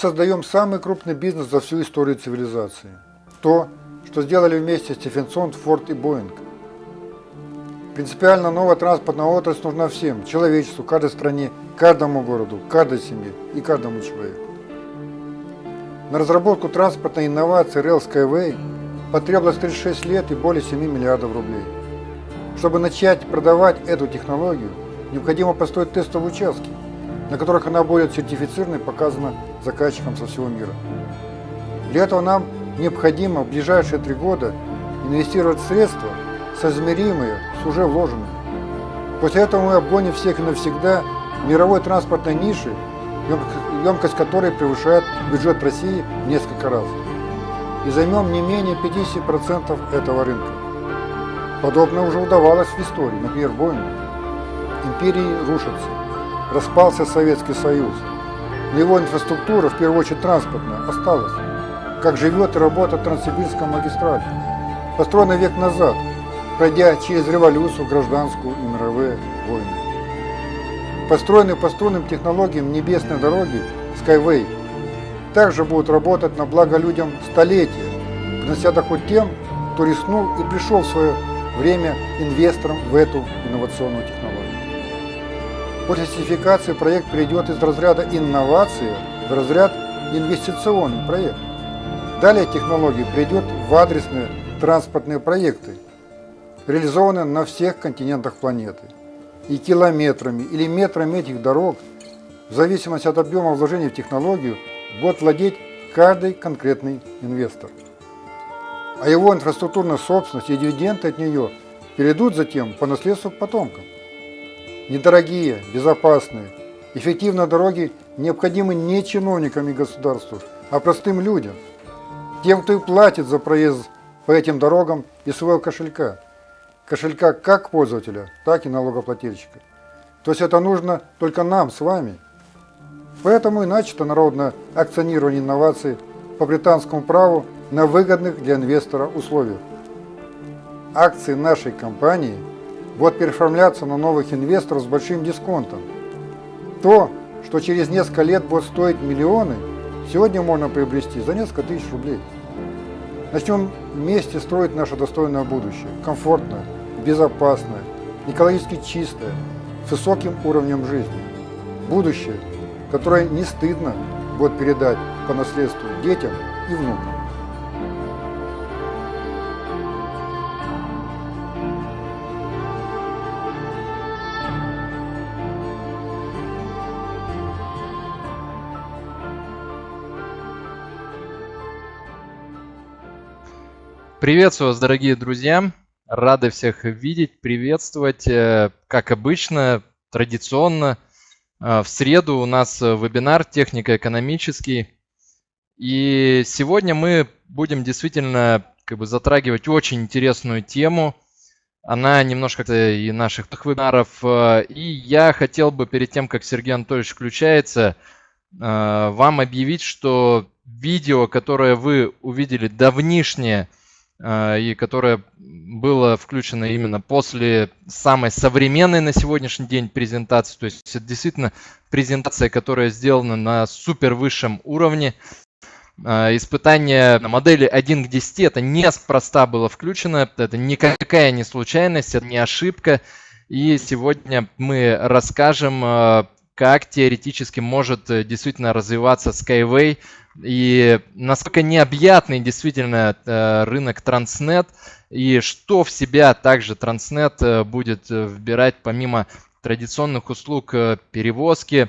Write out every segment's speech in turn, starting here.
Создаем самый крупный бизнес за всю историю цивилизации. То, что сделали вместе Стефенсон, Форд и Боинг. Принципиально новая транспортная отрасль нужна всем, человечеству, каждой стране, каждому городу, каждой семье и каждому человеку. На разработку транспортной инновации Rail Skyway потребовалось 36 лет и более 7 миллиардов рублей. Чтобы начать продавать эту технологию, необходимо построить тестовые участки, на которых она будет сертифицирована и показана заказчикам со всего мира. Для этого нам необходимо в ближайшие три года инвестировать средства, соизмеримые с уже вложенными. После этого мы обгоним всех и навсегда мировой транспортной ниши, емкость которой превышает бюджет России в несколько раз. И займем не менее 50% этого рынка. Подобное уже удавалось в истории, например, Боингу. Империи рушатся, распался Советский Союз, но его инфраструктура, в первую очередь транспортная, осталась. Как живет и работает Транссибирская магистраль, построена век назад, пройдя через революцию, гражданскую и мировые войны. Построенные по струнным технологиям небесной дороги Skyway также будут работать на благо людям столетия, принося доход тем, кто рискнул и пришел в свое время инвестором в эту инновационную технологию. После сертификации проект перейдет из разряда инновации в разряд инвестиционный проект. Далее технология перейдет в адресные транспортные проекты, реализованные на всех континентах планеты. И километрами или метрами этих дорог, в зависимости от объема вложений в технологию, будет владеть каждый конкретный инвестор. А его инфраструктурная собственность и дивиденды от нее перейдут затем по наследству потомкам. Недорогие, безопасные, эффективные дороги необходимы не чиновникам и государству, а простым людям, тем, кто и платит за проезд по этим дорогам из своего кошелька. Кошелька как пользователя, так и налогоплательщика. То есть это нужно только нам с вами. Поэтому и начато народное акционирование инноваций по британскому праву на выгодных для инвестора условиях. Акции нашей компании – будут переоформляться на новых инвесторов с большим дисконтом. То, что через несколько лет будет стоить миллионы, сегодня можно приобрести за несколько тысяч рублей. Начнем вместе строить наше достойное будущее, комфортное, безопасное, экологически чистое, с высоким уровнем жизни. Будущее, которое не стыдно будет передать по наследству детям и внукам. Приветствую вас, дорогие друзья! Рады всех видеть, приветствовать. Э, как обычно, традиционно, э, в среду у нас вебинар технико-экономический. И сегодня мы будем действительно как бы, затрагивать очень интересную тему. Она немножко и наших вебинаров. Э, и я хотел бы перед тем, как Сергей Анатольевич включается, вам объявить, что видео, которое вы увидели давнишнее, и которое было включено именно после самой современной на сегодняшний день презентации. То есть это действительно презентация, которая сделана на супер высшем уровне. А, испытание модели 1 к 10 это неспроста было включено, это никакая не случайность, это не ошибка. И сегодня мы расскажем, а, как теоретически может э, действительно развиваться Skyway и насколько необъятный действительно э, рынок Транснет, и что в себя также Транснет э, будет э, вбирать помимо традиционных услуг перевозки,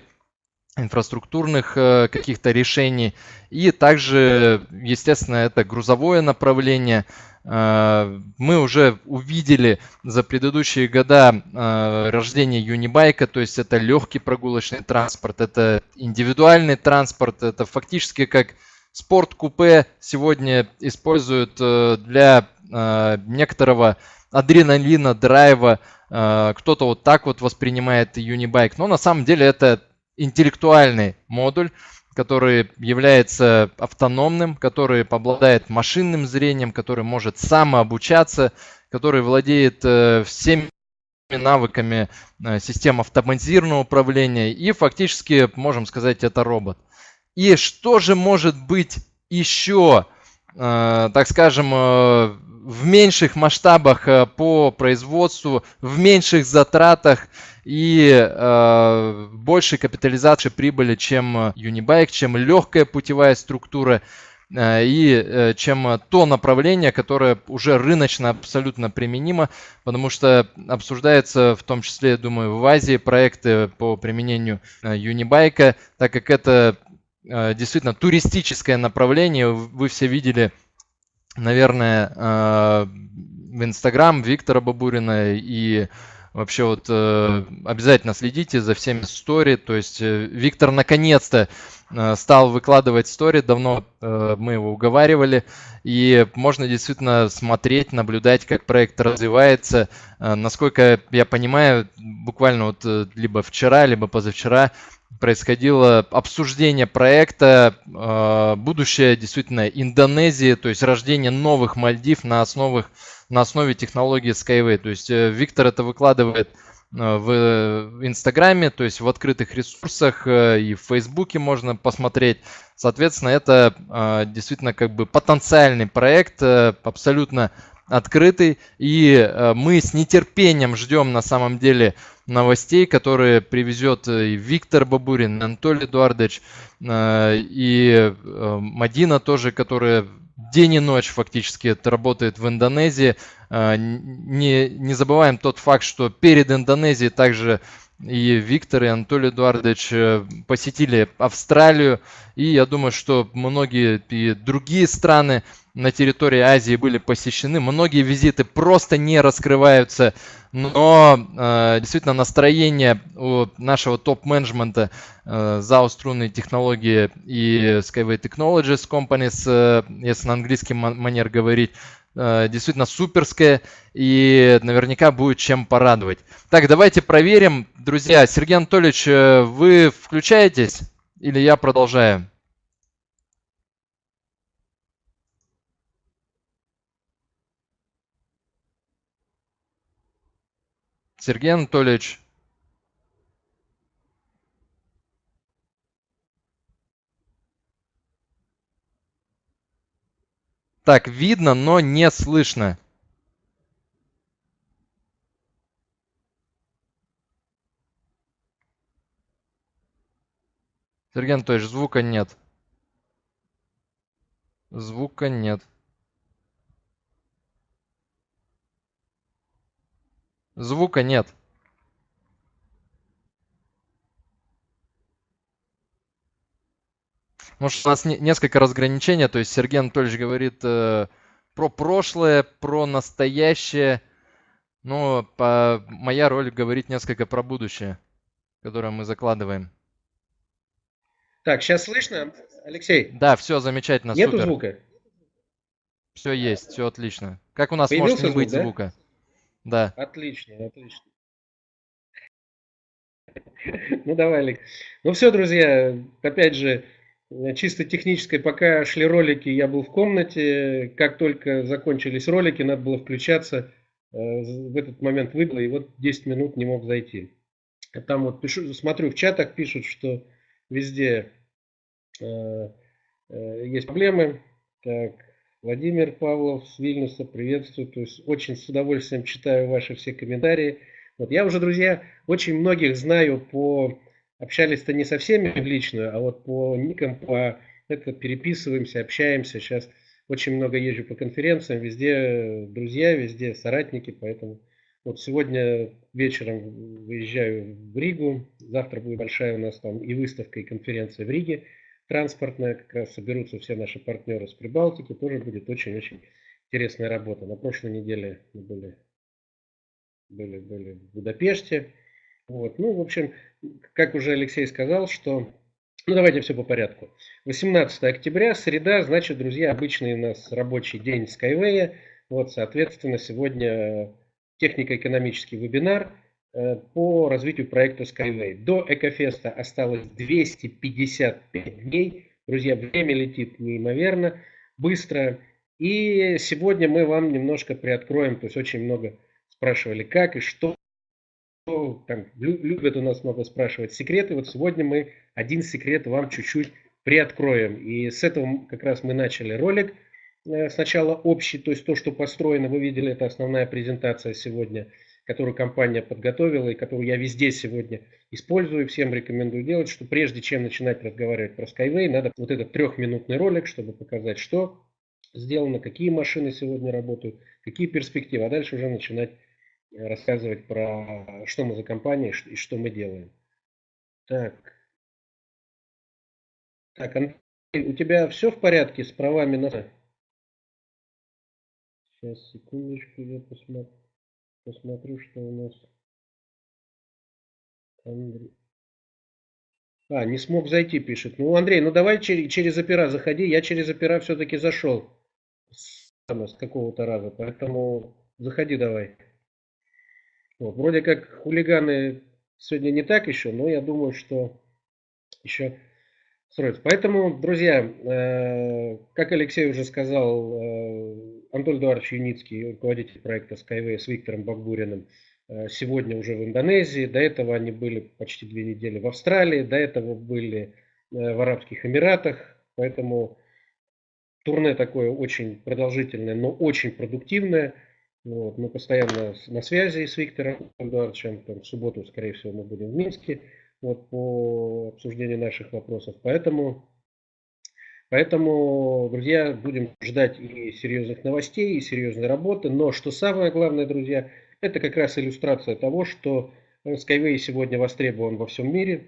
инфраструктурных каких-то решений. И также, естественно, это грузовое направление – мы уже увидели за предыдущие года э, рождение Юнибайка, то есть это легкий прогулочный транспорт, это индивидуальный транспорт, это фактически как спорт-купе сегодня используют э, для некоторого адреналина, драйва. Кто-то вот так вот воспринимает Юнибайк, но на самом деле это интеллектуальный модуль, который является автономным, который обладает машинным зрением, который может самообучаться, который владеет э, всеми навыками э, систем автоматизированного управления и фактически, можем сказать, это робот. И что же может быть еще, э, так скажем, в меньших масштабах по производству, в меньших затратах и э, большей капитализации прибыли, чем Unibike, чем легкая путевая структура э, и э, чем то направление, которое уже рыночно абсолютно применимо, потому что обсуждается в том числе, я думаю, в Азии проекты по применению Unibike, так как это действительно туристическое направление. Вы все видели, наверное, в Инстаграм Виктора Бабурина и Вообще вот э, обязательно следите за всеми стори. То есть э, Виктор наконец-то э, стал выкладывать стори. Давно э, мы его уговаривали. И можно действительно смотреть, наблюдать, как проект развивается. Э, насколько я понимаю, буквально вот э, либо вчера, либо позавчера происходило обсуждение проекта э, будущее действительно Индонезии, то есть рождение новых Мальдив на основах на основе технологии Skyway. То есть э, Виктор это выкладывает э, в Инстаграме, то есть в открытых ресурсах э, и в Фейсбуке можно посмотреть. Соответственно, это действительно как бы потенциальный проект, абсолютно открытый. И мы с нетерпением ждем на самом деле новостей, которые привезет и Виктор Бабурин, Анатолий Эдуардович, и Мадина тоже, которая день и ночь фактически это работает в Индонезии. А, не, не забываем тот факт, что перед Индонезией также и Виктор, и Анатолий Эдуардович э, посетили Австралию. И я думаю, что многие и другие страны на территории Азии были посещены. Многие визиты просто не раскрываются, но э, действительно настроение у нашего топ-менеджмента э, ZAO струнные технологии и Skyway Technologies Companies, э, если на английский манер говорить, действительно суперское и наверняка будет чем порадовать. Так, давайте проверим. Друзья, Сергей Анатольевич, э, вы включаетесь или я продолжаю? Сергей Анатольевич. Так, видно, но не слышно. Сергей Анатольевич, звука нет. Звука нет. Звука нет. Может, у нас не, несколько разграничений. То есть Сергей Анатольевич говорит э, про прошлое, про настоящее. Но по, моя роль говорить несколько про будущее, которое мы закладываем. Так, сейчас слышно, Алексей? Да, все замечательно, Нету супер. звука? Все есть, все отлично. Как у нас Появился может не звук, быть да? звука? Да. Отлично, отлично. Ну давай, Олег. Ну все, друзья, опять же, чисто техническое, пока шли ролики, я был в комнате. Как только закончились ролики, надо было включаться. Э, в этот момент выбило, и вот 10 минут не мог зайти. Там вот пишу, смотрю в чатах, пишут, что везде э, э, есть проблемы. Так, Владимир Павлов с Вильнюса, приветствую. То есть очень с удовольствием читаю ваши все комментарии. Вот я уже, друзья, очень многих знаю по... Общались-то не со всеми в личную, а вот по никам, по это переписываемся, общаемся. Сейчас очень много езжу по конференциям, везде друзья, везде соратники, поэтому вот сегодня вечером выезжаю в Ригу, завтра будет большая у нас там и выставка, и конференция в Риге транспортная, как раз соберутся все наши партнеры с Прибалтики, тоже будет очень-очень интересная работа. На прошлой неделе мы были, были, были в Будапеште. Вот. Ну, в общем, как уже Алексей сказал, что... Ну, давайте все по порядку. 18 октября, среда, значит, друзья, обычный у нас рабочий день Skyway. Вот, соответственно, сегодня технико-экономический вебинар – Э, по развитию проекта Skyway. До Экофеста осталось 255 дней. Друзья, время летит неимоверно, быстро. И сегодня мы вам немножко приоткроем, то есть очень много спрашивали, как и что. Там, любят у нас много спрашивать секреты. Вот сегодня мы один секрет вам чуть-чуть приоткроем. И с этого как раз мы начали ролик. Э, сначала общий, то есть то, что построено, вы видели, это основная презентация сегодня, которую компания подготовила и которую я везде сегодня использую, всем рекомендую делать, что прежде чем начинать разговаривать про Skyway, надо вот этот трехминутный ролик, чтобы показать, что сделано, какие машины сегодня работают, какие перспективы, а дальше уже начинать рассказывать про что мы за компания и что мы делаем. Так. Так, Андрей, у тебя все в порядке с правами на... Сейчас, секундочку, я посмотрю, посмотрю что у нас... Андрей. А, не смог зайти, пишет. Ну, Андрей, ну давай через, через опера заходи. Я через опера все-таки зашел с, с какого-то раза, поэтому заходи давай. Вот, вроде как хулиганы сегодня не так еще, но я думаю, что еще строится. Поэтому, друзья, э, как Алексей уже сказал, э, Антон Эдуардович Юницкий, руководитель проекта Skyway с Виктором Багбуриным, Э, сегодня уже в Индонезии, до этого они были почти две недели в Австралии, до этого были э, в Арабских Эмиратах, поэтому турне такое очень продолжительное, но очень продуктивное. Вот, мы постоянно на связи с Виктором Эдуардовичем, там, в субботу, скорее всего, мы будем в Минске вот, по обсуждению наших вопросов. Поэтому, поэтому, друзья, будем ждать и серьезных новостей, и серьезной работы. Но что самое главное, друзья, это как раз иллюстрация того, что Skyway сегодня востребован во всем мире.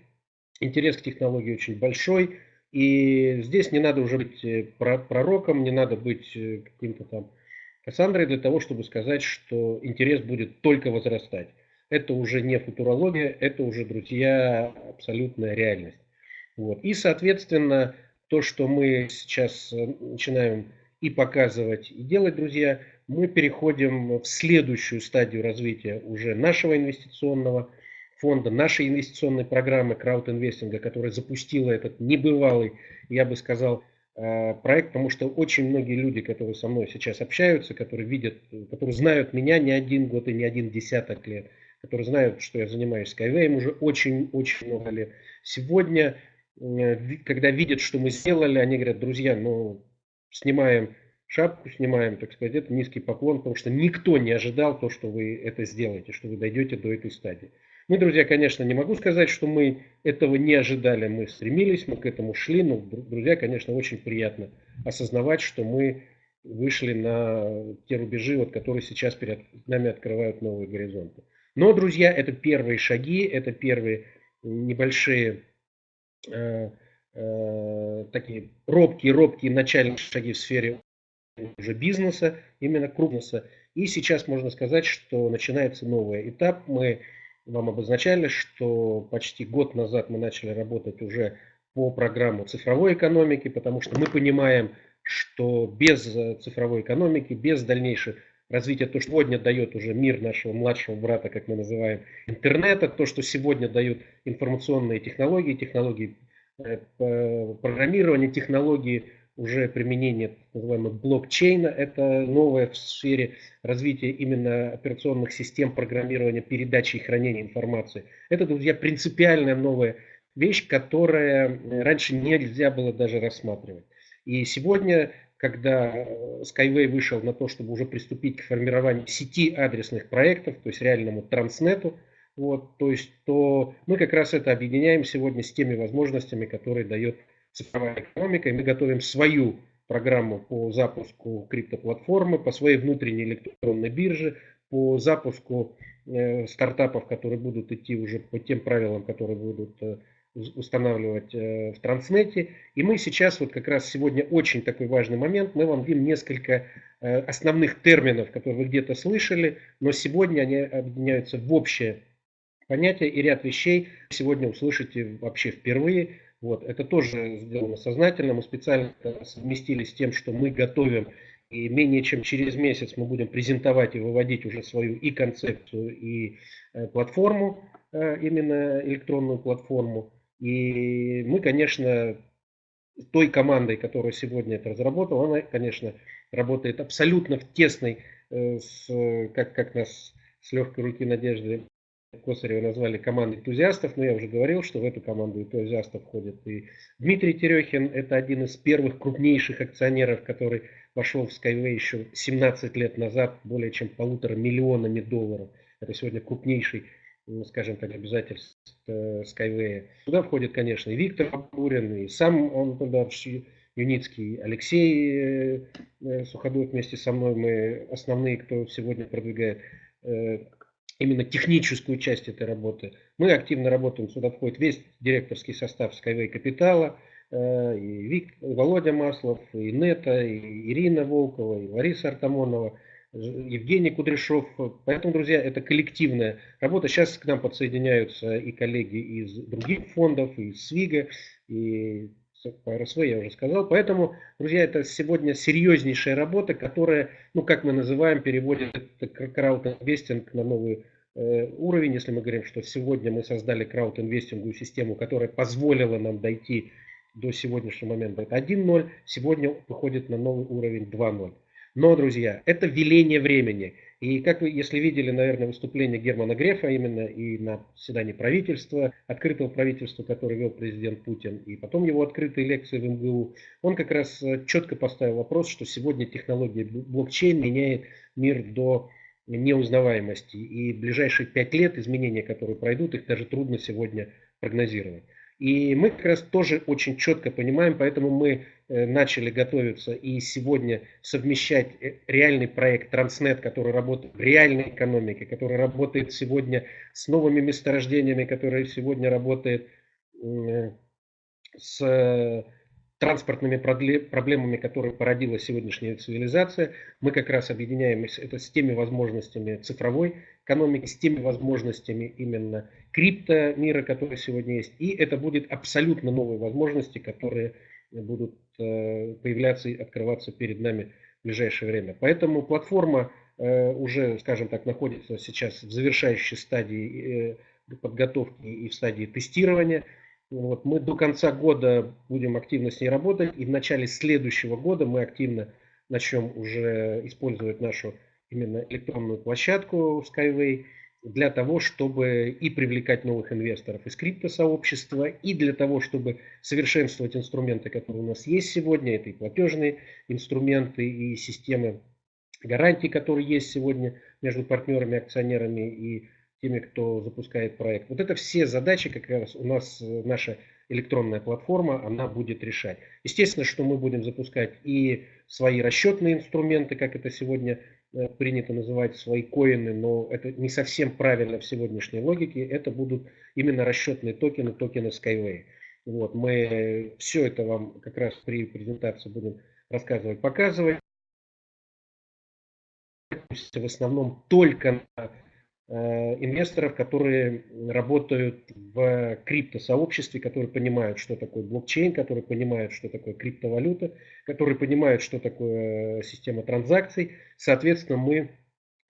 Интерес к технологии очень большой. И здесь не надо уже быть э, пророком, не надо быть э, каким-то там Кассандрой для того, чтобы сказать, что интерес будет только возрастать. Это уже не футурология, это уже, друзья, абсолютная реальность. Вот. И, соответственно, то, что мы сейчас начинаем и показывать, и делать, друзья, мы переходим в следующую стадию развития уже нашего инвестиционного фонда, нашей инвестиционной программы краудинвестинга, которая запустила этот небывалый, я бы сказал, э, проект, потому что очень многие люди, которые со мной сейчас общаются, которые видят, которые знают меня не один год и не один десяток лет, которые знают, что я занимаюсь Skyway уже очень-очень много лет. Сегодня, э, когда видят, что мы сделали, они говорят, друзья, ну, снимаем шапку снимаем, так сказать, это низкий поклон, потому что никто не ожидал то, что вы это сделаете, что вы дойдете до этой стадии. Мы, друзья, конечно, не могу сказать, что мы этого не ожидали, мы стремились, мы к этому шли, но, друзья, конечно, очень приятно осознавать, что мы вышли на те рубежи, вот, которые сейчас перед нами открывают новые горизонты. Но, друзья, это первые шаги, это первые небольшие э, э, такие робкие-робкие начальные шаги в сфере уже бизнеса, именно крупного. И сейчас можно сказать, что начинается новый этап. Мы вам обозначали, что почти год назад мы начали работать уже по программу цифровой экономики, потому что мы понимаем, что без цифровой экономики, без дальнейшего развития, то, что сегодня дает уже мир нашего младшего брата, как мы называем, интернета, то, что сегодня дают информационные технологии, технологии э, программирования, технологии уже применение называемого блокчейна. Это новое в сфере развития именно операционных систем программирования, передачи и хранения информации. Это, друзья, принципиальная новая вещь, которая раньше нельзя было даже рассматривать. И сегодня, когда Skyway вышел на то, чтобы уже приступить к формированию сети адресных проектов, то есть реальному транснету, вот, то есть, то мы как раз это объединяем сегодня с теми возможностями, которые дает цифровая экономика, и мы готовим свою программу по запуску криптоплатформы, по своей внутренней электронной бирже, по запуску э, стартапов, которые будут идти уже по тем правилам, которые будут э, устанавливать э, в Транснете. И мы сейчас, вот как раз сегодня очень такой важный момент, мы вам дадим несколько э, основных терминов, которые вы где-то слышали, но сегодня они объединяются в общее понятие и ряд вещей сегодня услышите вообще впервые. Вот, это тоже сделано сознательно. Мы специально совместили с тем, что мы готовим и менее чем через месяц мы будем презентовать и выводить уже свою и концепцию, и э, платформу, э, именно электронную платформу. И мы, конечно, той командой, которая сегодня это разработала, она, конечно, работает абсолютно в тесной, э, с, как, как нас с легкой руки Надежды Косарева назвали командой энтузиастов, но я уже говорил, что в эту команду энтузиастов входит и Дмитрий Терехин. Это один из первых крупнейших акционеров, который вошел в Skyway еще 17 лет назад более чем полутора миллионами долларов. Это сегодня крупнейший, ну, скажем так, обязательств э, Skyway. Туда входит, конечно, и Виктор Абурин, и сам Антон Юницкий, Алексей э, э, Суходол вместе со мной. Мы основные, кто сегодня продвигает именно техническую часть этой работы. Мы активно работаем, сюда входит весь директорский состав Skyway Капитала, э, и Вик, Володя Маслов, и Нета, и Ирина Волкова, и Лариса Артамонова, Евгений Кудряшов. Поэтому, друзья, это коллективная работа. Сейчас к нам подсоединяются и коллеги из других фондов, и из СВИГа, и РСВ я уже сказал. Поэтому, друзья, это сегодня серьезнейшая работа, которая, ну, как мы называем, переводит краудинвестинг на новый э, уровень. Если мы говорим, что сегодня мы создали краудинвестинговую систему, которая позволила нам дойти до сегодняшнего момента, это 1.0, сегодня выходит на новый уровень 2.0. Но, друзья, это веление времени. И как вы, если видели, наверное, выступление Германа Грефа именно и на заседании правительства, открытого правительства, которое вел президент Путин, и потом его открытые лекции в МГУ, он как раз э, четко поставил вопрос, что сегодня технология блокчейн меняет мир до неузнаваемости. И ближайшие пять лет изменения, которые пройдут, их даже трудно сегодня прогнозировать. И мы как раз тоже очень четко понимаем, поэтому мы э, начали готовиться и сегодня совмещать э, реальный проект Транснет, который работает в реальной экономике, который работает сегодня с новыми месторождениями, который сегодня работает э, с транспортными проблемами, которые породила сегодняшняя цивилизация. Мы как раз объединяем это с теми возможностями цифровой экономики, с теми возможностями именно крипто мира, которые сегодня есть. И это будет абсолютно новые возможности, которые будут э, появляться и открываться перед нами в ближайшее время. Поэтому платформа э, уже, скажем так, находится сейчас в завершающей стадии э, подготовки и в стадии тестирования. Вот, мы до конца года будем активно с ней работать, и в начале следующего года мы активно начнем уже использовать нашу именно электронную площадку Skyway для того, чтобы и привлекать новых инвесторов из криптосообщества, и для того, чтобы совершенствовать инструменты, которые у нас есть сегодня. Это и платежные инструменты, и системы гарантий, которые есть сегодня между партнерами, акционерами и теми, кто запускает проект. Вот это все задачи, как раз у нас э, наша электронная платформа, она будет решать. Естественно, что мы будем запускать и свои расчетные инструменты, как это сегодня э, принято называть, свои коины, но это не совсем правильно в сегодняшней логике. Это будут именно расчетные токены, токены Skyway. Вот, мы все это вам как раз при презентации будем рассказывать, показывать. В основном только на Э, инвесторов, которые работают в криптосообществе, которые понимают, что такое блокчейн, которые понимают, что такое криптовалюта, которые понимают, что такое система транзакций. Соответственно, мы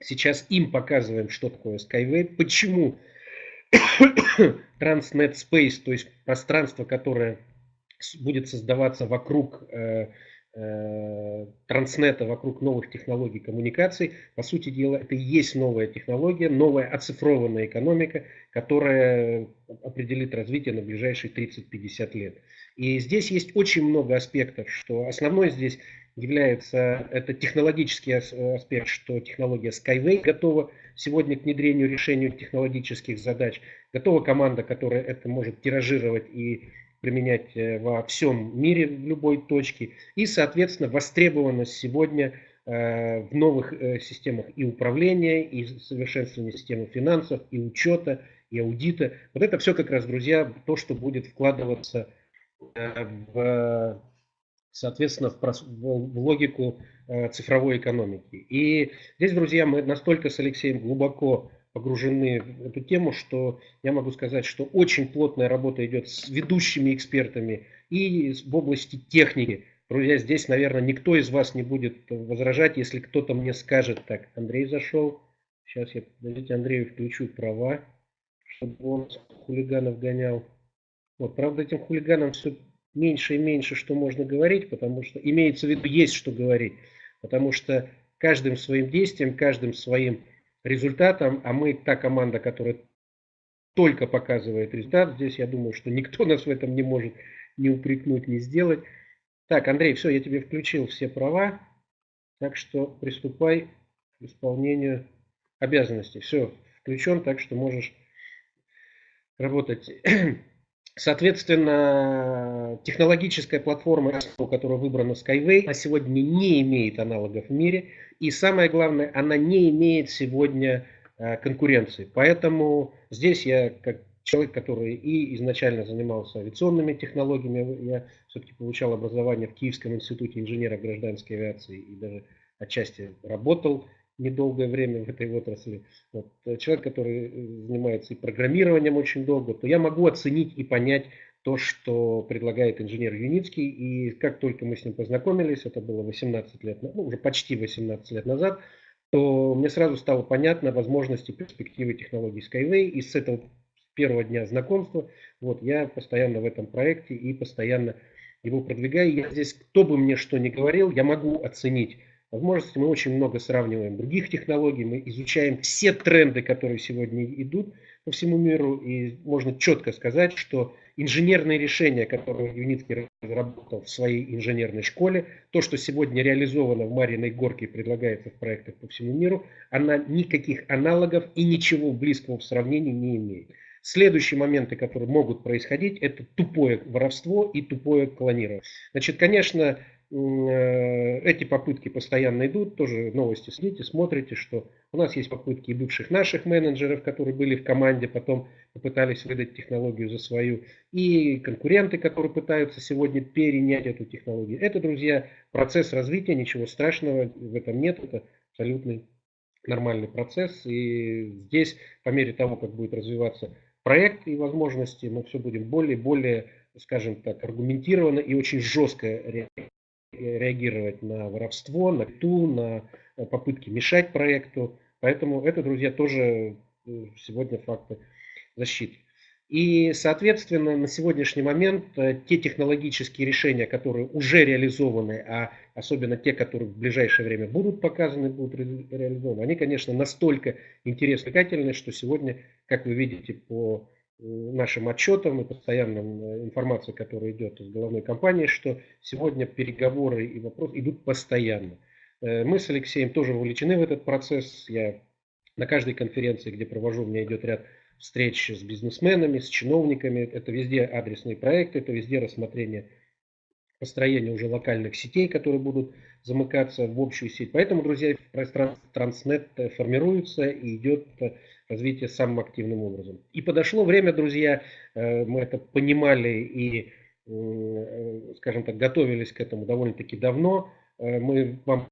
сейчас им показываем, что такое Skyway, почему Transnet Space, то есть пространство, которое будет создаваться вокруг э, Э, транснета вокруг новых технологий коммуникаций. По сути дела, это и есть новая технология, новая оцифрованная экономика, которая определит развитие на ближайшие 30-50 лет. И здесь есть очень много аспектов, что основной здесь является это технологический аспект, что технология Skyway готова сегодня к внедрению решению технологических задач. Готова команда, которая это может тиражировать и применять э, во всем мире, в любой точке. И, соответственно, востребованность сегодня э, в новых э, системах и управления, и совершенствования системы финансов, и учета, и аудита. Вот это все как раз, друзья, то, что будет вкладываться в, соответственно, в логику цифровой экономики. И здесь, друзья, мы настолько с Алексеем глубоко погружены в эту тему, что я могу сказать, что очень плотная работа идет с ведущими экспертами и в области техники. Друзья, здесь, наверное, никто из вас не будет возражать, если кто-то мне скажет, так, Андрей зашел, сейчас я, подождите, Андрею включу права, чтобы он хулиганов гонял. Вот, правда, этим хулиганам все меньше и меньше, что можно говорить, потому что, имеется в виду, есть что говорить, потому что каждым своим действием, каждым своим результатом, а мы та команда, которая только показывает результат. Здесь я думаю, что никто нас в этом не может не упрекнуть, не сделать. Так, Андрей, все, я тебе включил все права, так что приступай к исполнению обязанностей. Все, включен, так что можешь работать. Соответственно, технологическая платформа, которая выбрана Skyway, на сегодня не имеет аналогов в мире. И самое главное, она не имеет сегодня э, конкуренции. Поэтому здесь я, как человек, который и изначально занимался авиационными технологиями, я все-таки получал образование в Киевском институте инженера гражданской авиации и даже отчасти работал недолгое время в этой отрасли, вот, э, человек, который э, занимается и программированием очень долго, то я могу оценить и понять то, что предлагает инженер Юницкий. И как только мы с ним познакомились, это было 18 лет, ну, уже почти 18 лет назад, то мне сразу стало понятно возможности, перспективы технологий Skyway. И с этого первого дня знакомства вот, я постоянно в этом проекте и постоянно его продвигаю. Я здесь, кто бы мне что ни говорил, я могу оценить возможности. Мы очень много сравниваем других технологий, мы изучаем все тренды, которые сегодня идут по всему миру, и можно четко сказать, что инженерные решения, которые Юницкий разработал в своей инженерной школе, то, что сегодня реализовано в Мариной Горке и предлагается в проектах по всему миру, она никаких аналогов и ничего близкого в сравнении не имеет. Следующие моменты, которые могут происходить, это тупое воровство и тупое клонирование. Значит, конечно, эти попытки постоянно идут, тоже новости следите, смотрите, что у нас есть попытки и бывших наших менеджеров, которые были в команде, потом попытались выдать технологию за свою, и конкуренты, которые пытаются сегодня перенять эту технологию. Это, друзья, процесс развития, ничего страшного в этом нет, это абсолютный нормальный процесс. И здесь, по мере того, как будет развиваться проект и возможности, мы все будем более и более, скажем так, аргументированно и очень жестко реагировать на воровство, на ту, на э, попытки мешать проекту. Поэтому это, друзья, тоже э, сегодня факты защиты. И, соответственно, на сегодняшний момент э, те технологические решения, которые уже реализованы, а особенно те, которые в ближайшее время будут показаны, будут реализованы, они, конечно, настолько интересны, что сегодня, как вы видите по нашим отчетам и постоянным э, информацией, которая идет из головной компании, что сегодня переговоры и вопросы идут постоянно. Э, мы с Алексеем тоже вовлечены в этот процесс. Я на каждой конференции, где провожу, у меня идет ряд встреч с бизнесменами, с чиновниками. Это везде адресные проекты, это везде рассмотрение построения уже локальных сетей, которые будут замыкаться в общую сеть. Поэтому, друзья, пространство Транснет формируется и идет развитие самым активным образом. И подошло время, друзья, э, мы это понимали и, э, скажем так, готовились к этому довольно-таки давно. Э, мы вам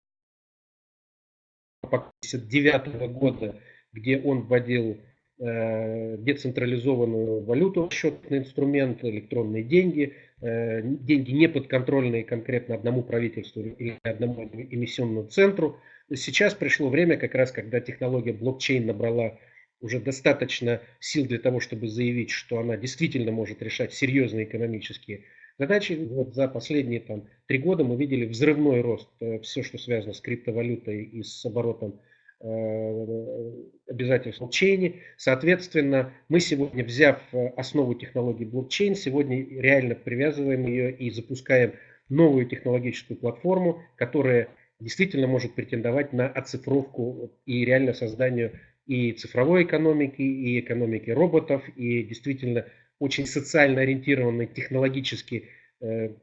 1959 года, где он вводил децентрализованную валюту, счетный инструмент, электронные деньги, деньги не подконтрольные конкретно одному правительству или одному эмиссионному центру. Сейчас пришло время, как раз когда технология блокчейн набрала уже достаточно сил для того, чтобы заявить, что она действительно может решать серьезные экономические задачи. Вот за последние там, три года мы видели взрывной рост. Э, Все, что связано с криптовалютой и с оборотом э, обязательств блокчейне. Соответственно, мы сегодня, взяв э, основу технологии блокчейн, сегодня реально привязываем ее и запускаем новую технологическую платформу, которая действительно может претендовать на оцифровку и реально созданию и цифровой экономики, и экономики роботов, и действительно очень социально ориентированной, технологически э,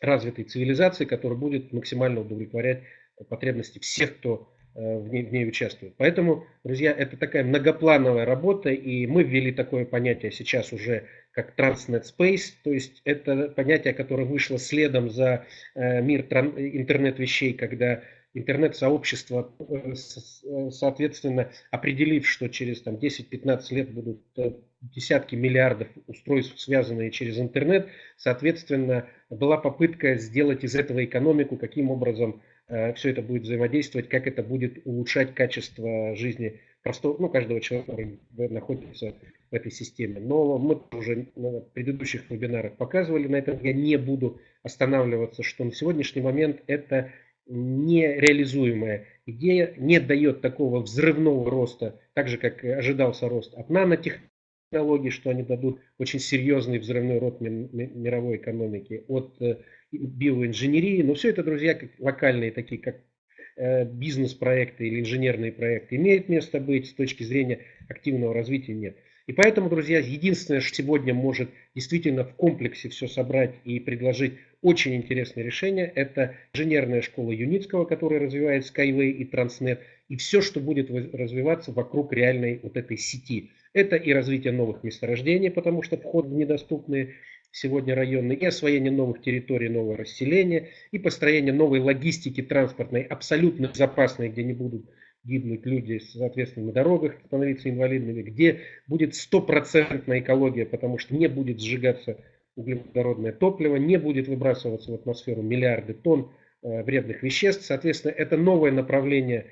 развитой цивилизации, которая будет максимально удовлетворять потребности всех, кто э, в, ней, в ней участвует. Поэтому, друзья, это такая многоплановая работа, и мы ввели такое понятие сейчас уже как Transnet Space, то есть это понятие, которое вышло следом за э, мир интернет-вещей, когда интернет-сообщество, э, э, соответственно, определив, что через там, 10-15 лет будут э, десятки миллиардов устройств, связанные через интернет, соответственно, была попытка сделать из этого экономику, каким образом все это будет взаимодействовать, как это будет улучшать качество жизни простого, ну, каждого человека, который находится в этой системе. Но мы уже на предыдущих вебинарах показывали на этом, я не буду останавливаться, что на сегодняшний момент это нереализуемая идея, не дает такого взрывного роста, так же как ожидался рост от нанотехнологий, технологий, что они дадут очень серьезный взрывной рот мировой экономики, от э, биоинженерии. Но все это, друзья, как локальные такие, как э, бизнес-проекты или инженерные проекты имеют место быть, с точки зрения активного развития нет. И поэтому, друзья, единственное, что сегодня может действительно в комплексе все собрать и предложить очень интересное решение, это инженерная школа Юницкого, которая развивает Skyway и Transnet, и все, что будет развиваться вокруг реальной вот этой сети. Это и развитие новых месторождений, потому что вход в недоступные сегодня районы, и освоение новых территорий, нового расселения, и построение новой логистики транспортной, абсолютно безопасной, где не будут гибнуть люди, соответственно, на дорогах становиться инвалидными, где будет стопроцентная экология, потому что не будет сжигаться углеводородное топливо, не будет выбрасываться в атмосферу миллиарды тонн э, вредных веществ. Соответственно, это новое направление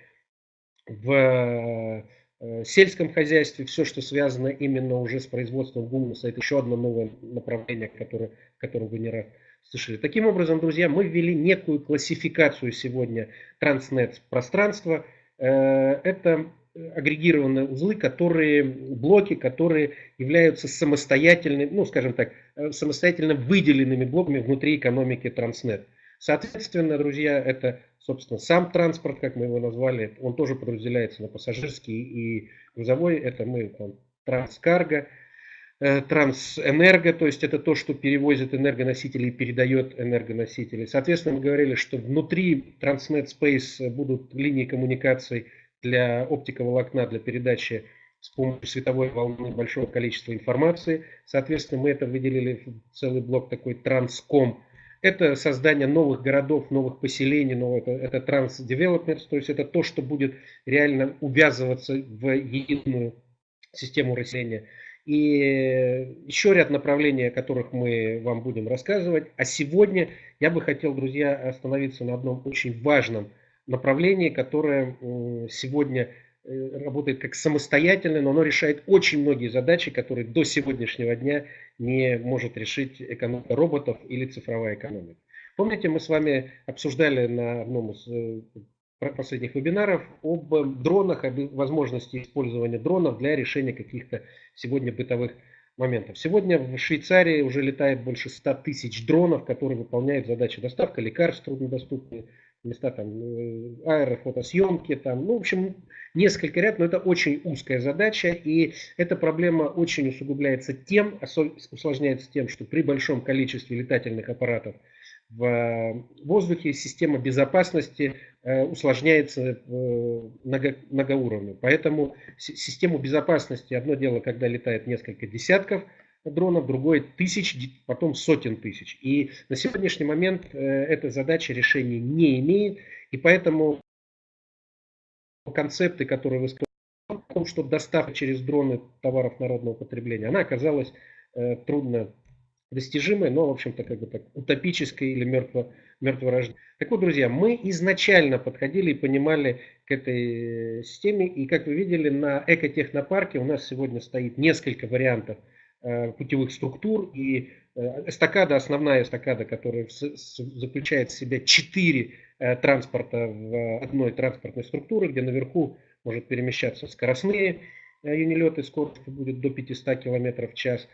в Э, сельском хозяйстве, все, что связано именно уже с производством гумуса, это еще одно новое направление, которое, о котором вы не раз слышали. Таким образом, друзья, мы ввели некую классификацию сегодня транснет пространства. Э, это агрегированные узлы, которые, блоки, которые являются самостоятельными, ну, скажем так, э, самостоятельно выделенными блоками внутри экономики транснет. Соответственно, друзья, это Собственно, сам транспорт, как мы его назвали, он тоже подразделяется на пассажирский и грузовой. Это мы там, транскарго, трансэнерго, то есть это то, что перевозит энергоносители и передает энергоносители. Соответственно, мы говорили, что внутри Transnet Space будут линии коммуникаций для оптиковолокна, для передачи с помощью световой волны большого количества информации. Соответственно, мы это выделили в целый блок такой транском это создание новых городов, новых поселений, нового, это, это транс-девелопмент, то есть это то, что будет реально увязываться в единую систему расселения. И еще ряд направлений, о которых мы вам будем рассказывать. А сегодня я бы хотел, друзья, остановиться на одном очень важном направлении, которое сегодня Э, работает как самостоятельное, но оно решает очень многие задачи, которые до сегодняшнего дня не может решить экономика роботов или цифровая экономика. Помните, мы с вами обсуждали на одном из э, последних вебинаров об дронах, об возможности использования дронов для решения каких-то сегодня бытовых моментов. Сегодня в Швейцарии уже летает больше 100 тысяч дронов, которые выполняют задачи доставка лекарств труднодоступные, места там э, аэрофотосъемки, там, ну, в общем, несколько ряд, но это очень узкая задача, и эта проблема очень усугубляется тем, усложняется тем, что при большом количестве летательных аппаратов в воздухе система безопасности э, усложняется э, много, многоуровневой. Поэтому систему безопасности, одно дело, когда летает несколько десятков дронов, другое тысяч, потом сотен тысяч. И на сегодняшний момент э, эта задача решения не имеет, и поэтому концепты, которые вы сказали, о том, что доставка через дроны товаров народного потребления, она оказалась э, трудно достижимой, но, в общем-то, как бы так, утопической или мертво, мертворожденной. Так вот, друзья, мы изначально подходили и понимали к этой системе, и, как вы видели, на экотехнопарке у нас сегодня стоит несколько вариантов Э, путевых структур. И э, эстакада, основная эстакада, которая заключает в себе четыре э, транспорта в одной транспортной структуре, где наверху может перемещаться скоростные юнилеты, скорость будет до 500 км в час.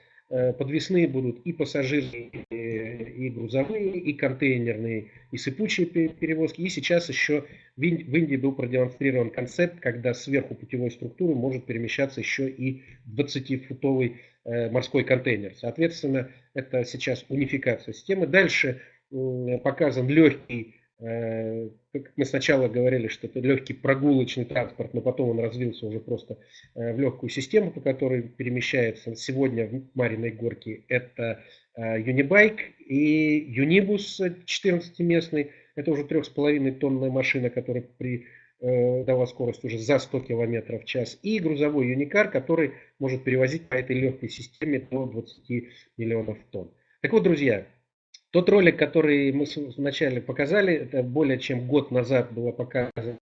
Подвесные будут и пассажирные, и грузовые, и контейнерные, и сыпучие перевозки. И сейчас еще в Индии был продемонстрирован концепт, когда сверху путевой структуры может перемещаться еще и 20-футовый Э, морской контейнер. Соответственно, это сейчас унификация системы. Дальше показан легкий, э, как мы сначала говорили, что это легкий прогулочный транспорт, но потом он развился уже просто э, в легкую систему, по которой перемещается сегодня в Мариной горке. Это Юнибайк и Юнибус 14-местный. Это уже 3,5 тонная машина, которая при Э, дала скорость уже за 100 км в час, и грузовой юникар, который может перевозить по этой легкой системе до 20 миллионов тонн. Так вот, друзья, тот ролик, который мы вначале показали, это более чем год назад была показана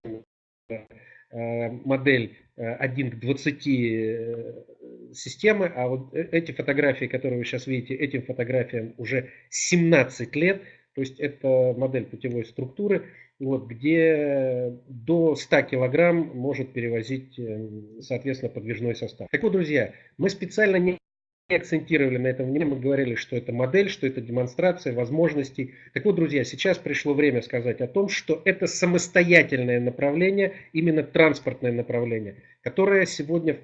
э, модель 1 э, к 20 системы, а вот эти фотографии, которые вы сейчас видите, этим фотографиям уже 17 лет, То есть это модель путевой структуры, вот, где до 100 килограмм может перевозить, э, соответственно, подвижной состав. Так вот, друзья, мы специально не акцентировали на этом внимание, мы говорили, что это модель, что это демонстрация возможностей. Так вот, друзья, сейчас пришло время сказать о том, что это самостоятельное направление, именно транспортное направление, которое сегодня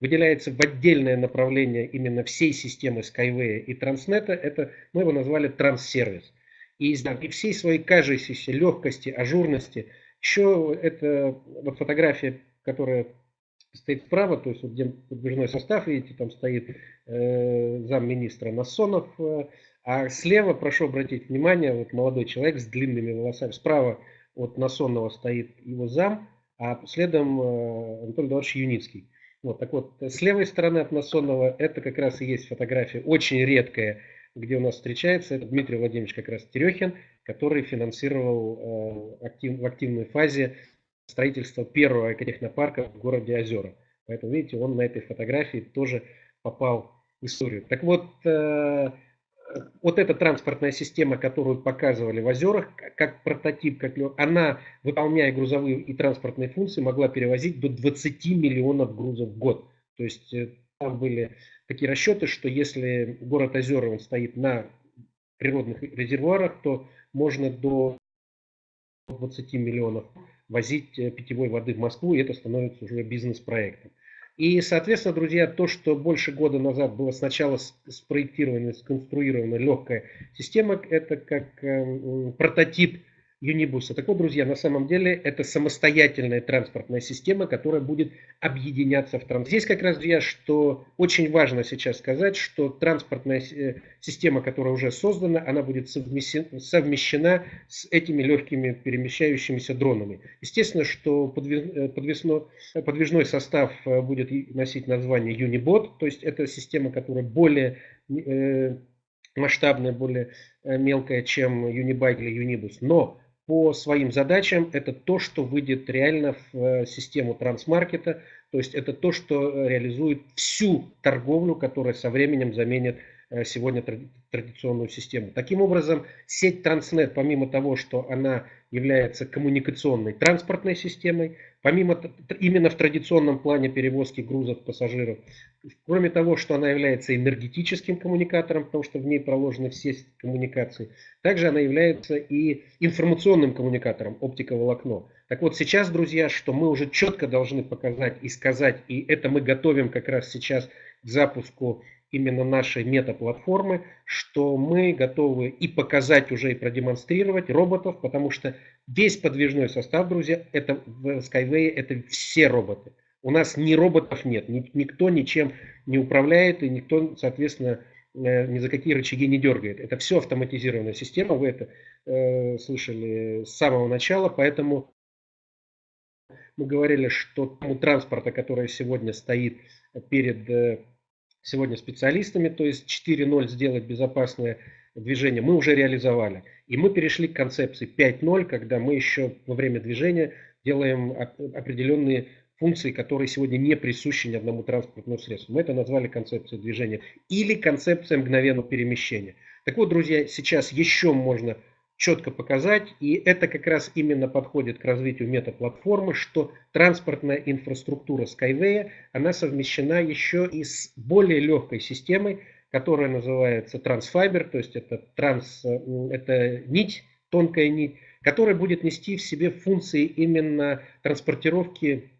выделяется в отдельное направление именно всей системы Skyway и Транснета, это мы его назвали транссервис. И, и всей своей кажущейся легкости, ажурности, еще это вот фотография, которая стоит справа, то есть вот где подвижной состав, видите, там стоит э, замминистра Насонов, э, а слева, прошу обратить внимание, вот молодой человек с длинными волосами, справа от Насонова стоит его зам, а следом э, Анатолий Эдуардович Юницкий. Вот, так вот, с левой стороны от Насонова это как раз и есть фотография, очень редкая, где у нас встречается. Это Дмитрий Владимирович как раз Терехин, который финансировал э, актив, в активной фазе строительство первого экотехнопарка в городе Озера. Поэтому, видите, он на этой фотографии тоже попал в историю. Так вот, э, вот эта транспортная система, которую показывали в озерах, как прототип, как она, выполняя грузовые и транспортные функции, могла перевозить до 20 миллионов грузов в год. То есть э, там были такие расчеты, что если город Озера он стоит на природных резервуарах, то можно до 20 миллионов возить э, питьевой воды в Москву, и это становится уже бизнес-проектом. И, соответственно, друзья, то, что больше года назад было сначала спроектировано, сконструирована легкая система, это как э, прототип Юнибуса. Так вот, друзья, на самом деле это самостоятельная транспортная система, которая будет объединяться в транспорт. Здесь как раз, друзья, что очень важно сейчас сказать, что транспортная э, система, которая уже создана, она будет совмещена с этими легкими перемещающимися дронами. Естественно, что э, подвесно, подвижной состав э, будет носить название Unibot, то есть это система, которая более масштабная, более мелкая, чем Unibike или Unibus. Но по своим задачам это то, что выйдет реально в э, систему трансмаркета, то есть это то, что реализует всю торговлю, которая со временем заменит э, сегодня традиционную систему. Таким образом, сеть Транснет, помимо того, что она является коммуникационной транспортной системой, помимо именно в традиционном плане перевозки грузов пассажиров, кроме того, что она является энергетическим коммуникатором, потому что в ней проложены все коммуникации, также она является и информационным коммуникатором, оптиковолокно. Так вот сейчас, друзья, что мы уже четко должны показать и сказать, и это мы готовим как раз сейчас к запуску именно нашей метаплатформы, что мы готовы и показать уже, и продемонстрировать роботов, потому что весь подвижной состав, друзья, это в Skyway, это все роботы. У нас ни роботов нет, никто ничем не управляет, и никто, соответственно, э, ни за какие рычаги не дергает. Это все автоматизированная система, вы это э, слышали с самого начала, поэтому мы говорили, что тому транспорта, который сегодня стоит перед э, сегодня специалистами, то есть 4.0 сделать безопасное движение, мы уже реализовали. И мы перешли к концепции 5.0, когда мы еще во время движения делаем определенные функции, которые сегодня не присущи ни одному транспортному средству. Мы это назвали концепцией движения или концепция мгновенного перемещения. Так вот, друзья, сейчас еще можно четко показать, и это как раз именно подходит к развитию метаплатформы, что транспортная инфраструктура Skyway, она совмещена еще и с более легкой системой, которая называется Transfiber, то есть это, транс, это нить, тонкая нить, которая будет нести в себе функции именно транспортировки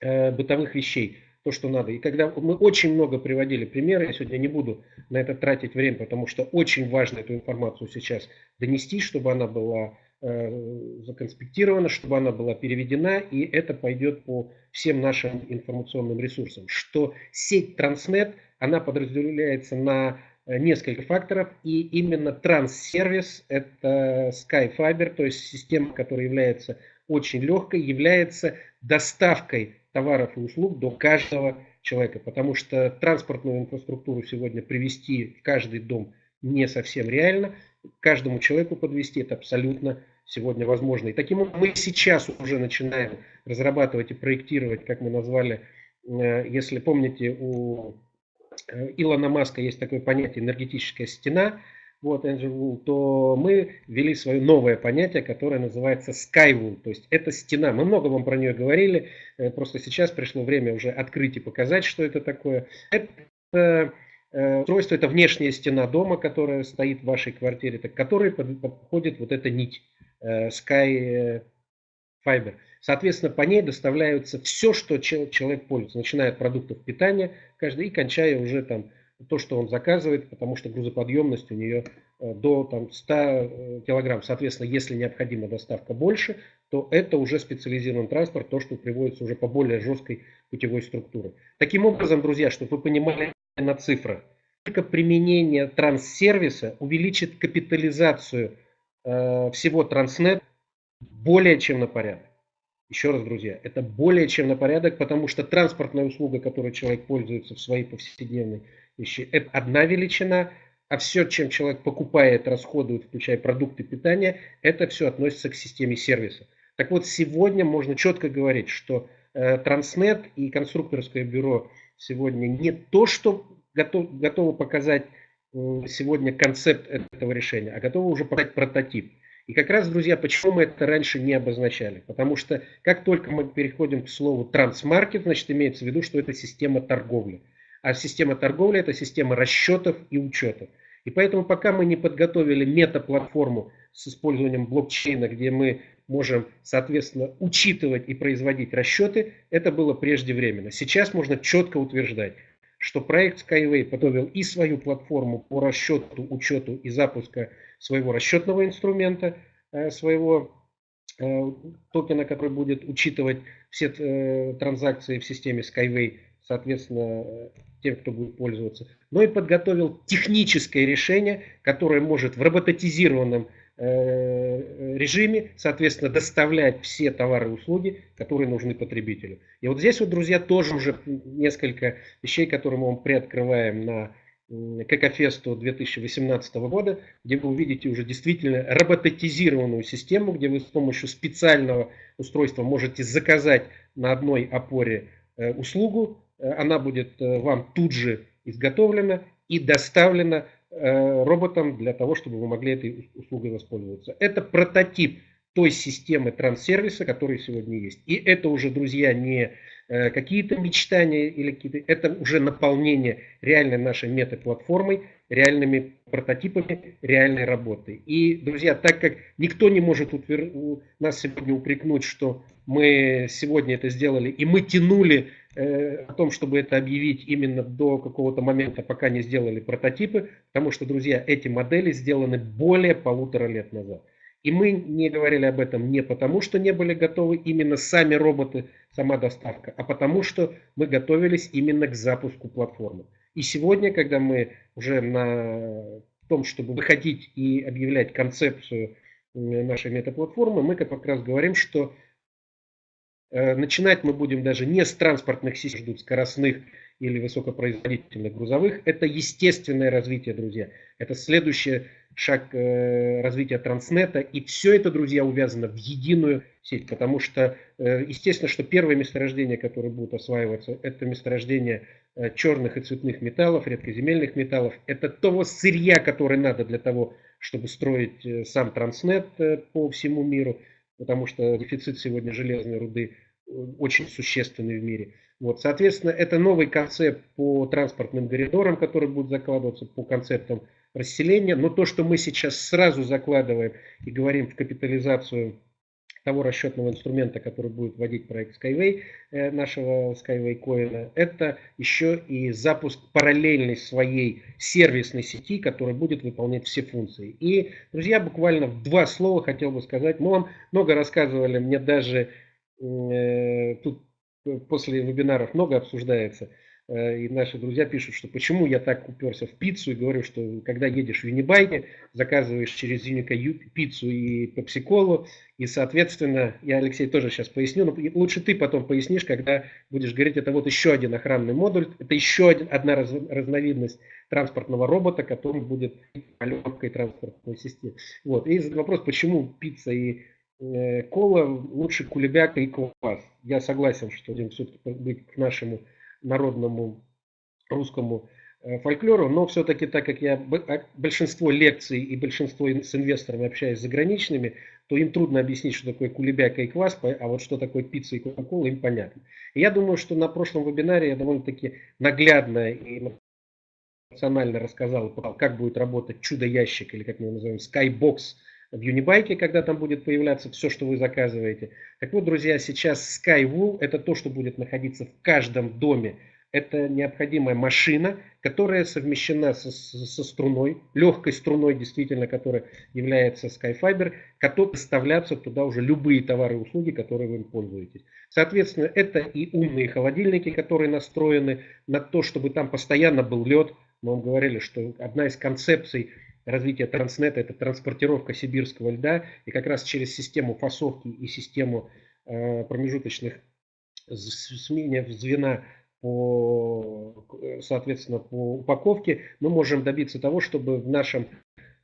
э, бытовых вещей то, что надо. И когда мы очень много приводили примеры, я сегодня не буду на это тратить время, потому что очень важно эту информацию сейчас донести, чтобы она была э, законспектирована, чтобы она была переведена, и это пойдет по всем нашим информационным ресурсам. Что сеть Транснет, она подразделяется на э, несколько факторов, и именно транссервис, это SkyFiber, то есть система, которая является очень легкой, является доставкой товаров и услуг до каждого человека, потому что транспортную инфраструктуру сегодня привести в каждый дом не совсем реально, каждому человеку подвести это абсолютно сегодня возможно. И таким образом мы сейчас уже начинаем разрабатывать и проектировать, как мы назвали, э, если помните, у э, Илона Маска есть такое понятие энергетическая стена, вот, Angel то мы ввели свое новое понятие, которое называется Skywall, то есть это стена. Мы много вам про нее говорили, э, просто сейчас пришло время уже открыть и показать, что это такое. Это э, устройство, это внешняя стена дома, которая стоит в вашей квартире, к которой подходит вот эта нить э, Sky Fiber. Соответственно, по ней доставляются все, что человек пользуется, начиная от продуктов питания каждый и кончая уже там то, что он заказывает, потому что грузоподъемность у нее э, до там, 100 э, килограмм. Соответственно, если необходима доставка больше, то это уже специализированный транспорт, то, что приводится уже по более жесткой путевой структуре. Таким образом, друзья, чтобы вы понимали на цифрах, только применение транссервиса увеличит капитализацию э, всего Транснет более чем на порядок. Еще раз, друзья, это более чем на порядок, потому что транспортная услуга, которой человек пользуется в своей повседневной. Это одна величина, а все, чем человек покупает, расходует, включая продукты питания, это все относится к системе сервиса. Так вот, сегодня можно четко говорить, что э, Транснет и конструкторское бюро сегодня не то, что готов, готовы показать сегодня концепт этого решения, а готовы уже показать прототип. И как раз, друзья, почему мы это раньше не обозначали? Потому что как только мы переходим к слову трансмаркет, значит имеется в виду, что это система торговли. А система торговли – это система расчетов и учетов. И поэтому пока мы не подготовили мета-платформу с использованием блокчейна, где мы можем, соответственно, учитывать и производить расчеты, это было преждевременно. Сейчас можно четко утверждать, что проект Skyway подготовил и свою платформу по расчету, учету и запуска своего расчетного инструмента, э, своего э, токена, который будет учитывать все э, транзакции в системе Skyway, соответственно, тем, кто будет пользоваться, но и подготовил техническое решение, которое может в роботизированном э, режиме, соответственно, доставлять все товары и услуги, которые нужны потребителю. И вот здесь вот, друзья, тоже уже несколько вещей, которые мы вам приоткрываем на ККФесту 2018 года, где вы увидите уже действительно роботизированную систему, где вы с помощью специального устройства можете заказать на одной опоре э, услугу, Э, она будет э, вам тут же изготовлена и доставлена э, роботом для того, чтобы вы могли этой услугой воспользоваться. Это прототип той системы транссервиса, который сегодня есть. И это уже, друзья, не какие-то мечтания или какие-то, это уже наполнение реальной нашей метаплатформой, реальными прототипами реальной работы. И, друзья, так как никто не может утвер... нас сегодня упрекнуть, что мы сегодня это сделали, и мы тянули Э, о том, чтобы это объявить именно до какого-то момента, пока не сделали прототипы, потому что, друзья, эти модели сделаны более полутора лет назад. И мы не говорили об этом не потому, что не были готовы именно сами роботы, сама доставка, а потому что мы готовились именно к запуску платформы. И сегодня, когда мы уже на том, чтобы выходить и объявлять концепцию нашей метаплатформы, мы как раз говорим, что Э, начинать мы будем даже не с транспортных систем, ждут скоростных или высокопроизводительных грузовых. Это естественное развитие, друзья. Это следующий шаг э, развития транснета. И все это, друзья, увязано в единую сеть. Потому что, э, естественно, что первые месторождения, которые будут осваиваться, это месторождения черных и цветных металлов, редкоземельных металлов. Это того сырья, которое надо для того, чтобы строить сам транснет по всему миру потому что дефицит сегодня железной руды э, очень существенный в мире. Вот, соответственно, это новый концепт по транспортным коридорам, который будет закладываться по концептам расселения. Но то, что мы сейчас сразу закладываем и говорим в капитализацию того расчетного инструмента, который будет вводить проект Skyway, э, нашего Skyway Coin, это еще и запуск параллельной своей сервисной сети, которая будет выполнять все функции. И, друзья, буквально в два слова хотел бы сказать. Мы вам много рассказывали, мне даже э, тут после вебинаров много обсуждается. Э, и наши друзья пишут, что почему я так уперся в пиццу и говорю, что когда едешь в Юнибайке, заказываешь через Юника пиццу и пепсиколу, и, соответственно, я, Алексей, тоже сейчас поясню, но лучше ты потом пояснишь, когда будешь говорить, это вот еще один охранный модуль, это еще один, одна раз, разновидность транспортного робота, который будет легкой транспортной системе. Вот. И вопрос, почему пицца и э, кола лучше кулебяка и квас. Я согласен, что будем все-таки быть к нашему народному русскому э, фольклору, но все-таки так как я а, большинство лекций и большинство с инвесторами общаюсь заграничными, то им трудно объяснить, что такое кулебяка и квас, а вот что такое пицца и кока-кола, им понятно. Я думаю, что на прошлом вебинаре я довольно-таки наглядно и эмоционально рассказал, как будет работать чудо-ящик, или как мы его называем, Skybox в Unibike, когда там будет появляться все, что вы заказываете. Так вот, друзья, сейчас Skywool – это то, что будет находиться в каждом доме это необходимая машина, которая совмещена со, со струной, легкой струной, действительно, которая является Skyfiber, которая поставляться туда уже любые товары и услуги, которые вы пользуетесь. Соответственно, это и умные холодильники, которые настроены на то, чтобы там постоянно был лед. Мы вам говорили, что одна из концепций развития транснета – это транспортировка сибирского льда. И как раз через систему фасовки и систему э, промежуточных смене звена по, соответственно, по упаковке, мы можем добиться того, чтобы в нашем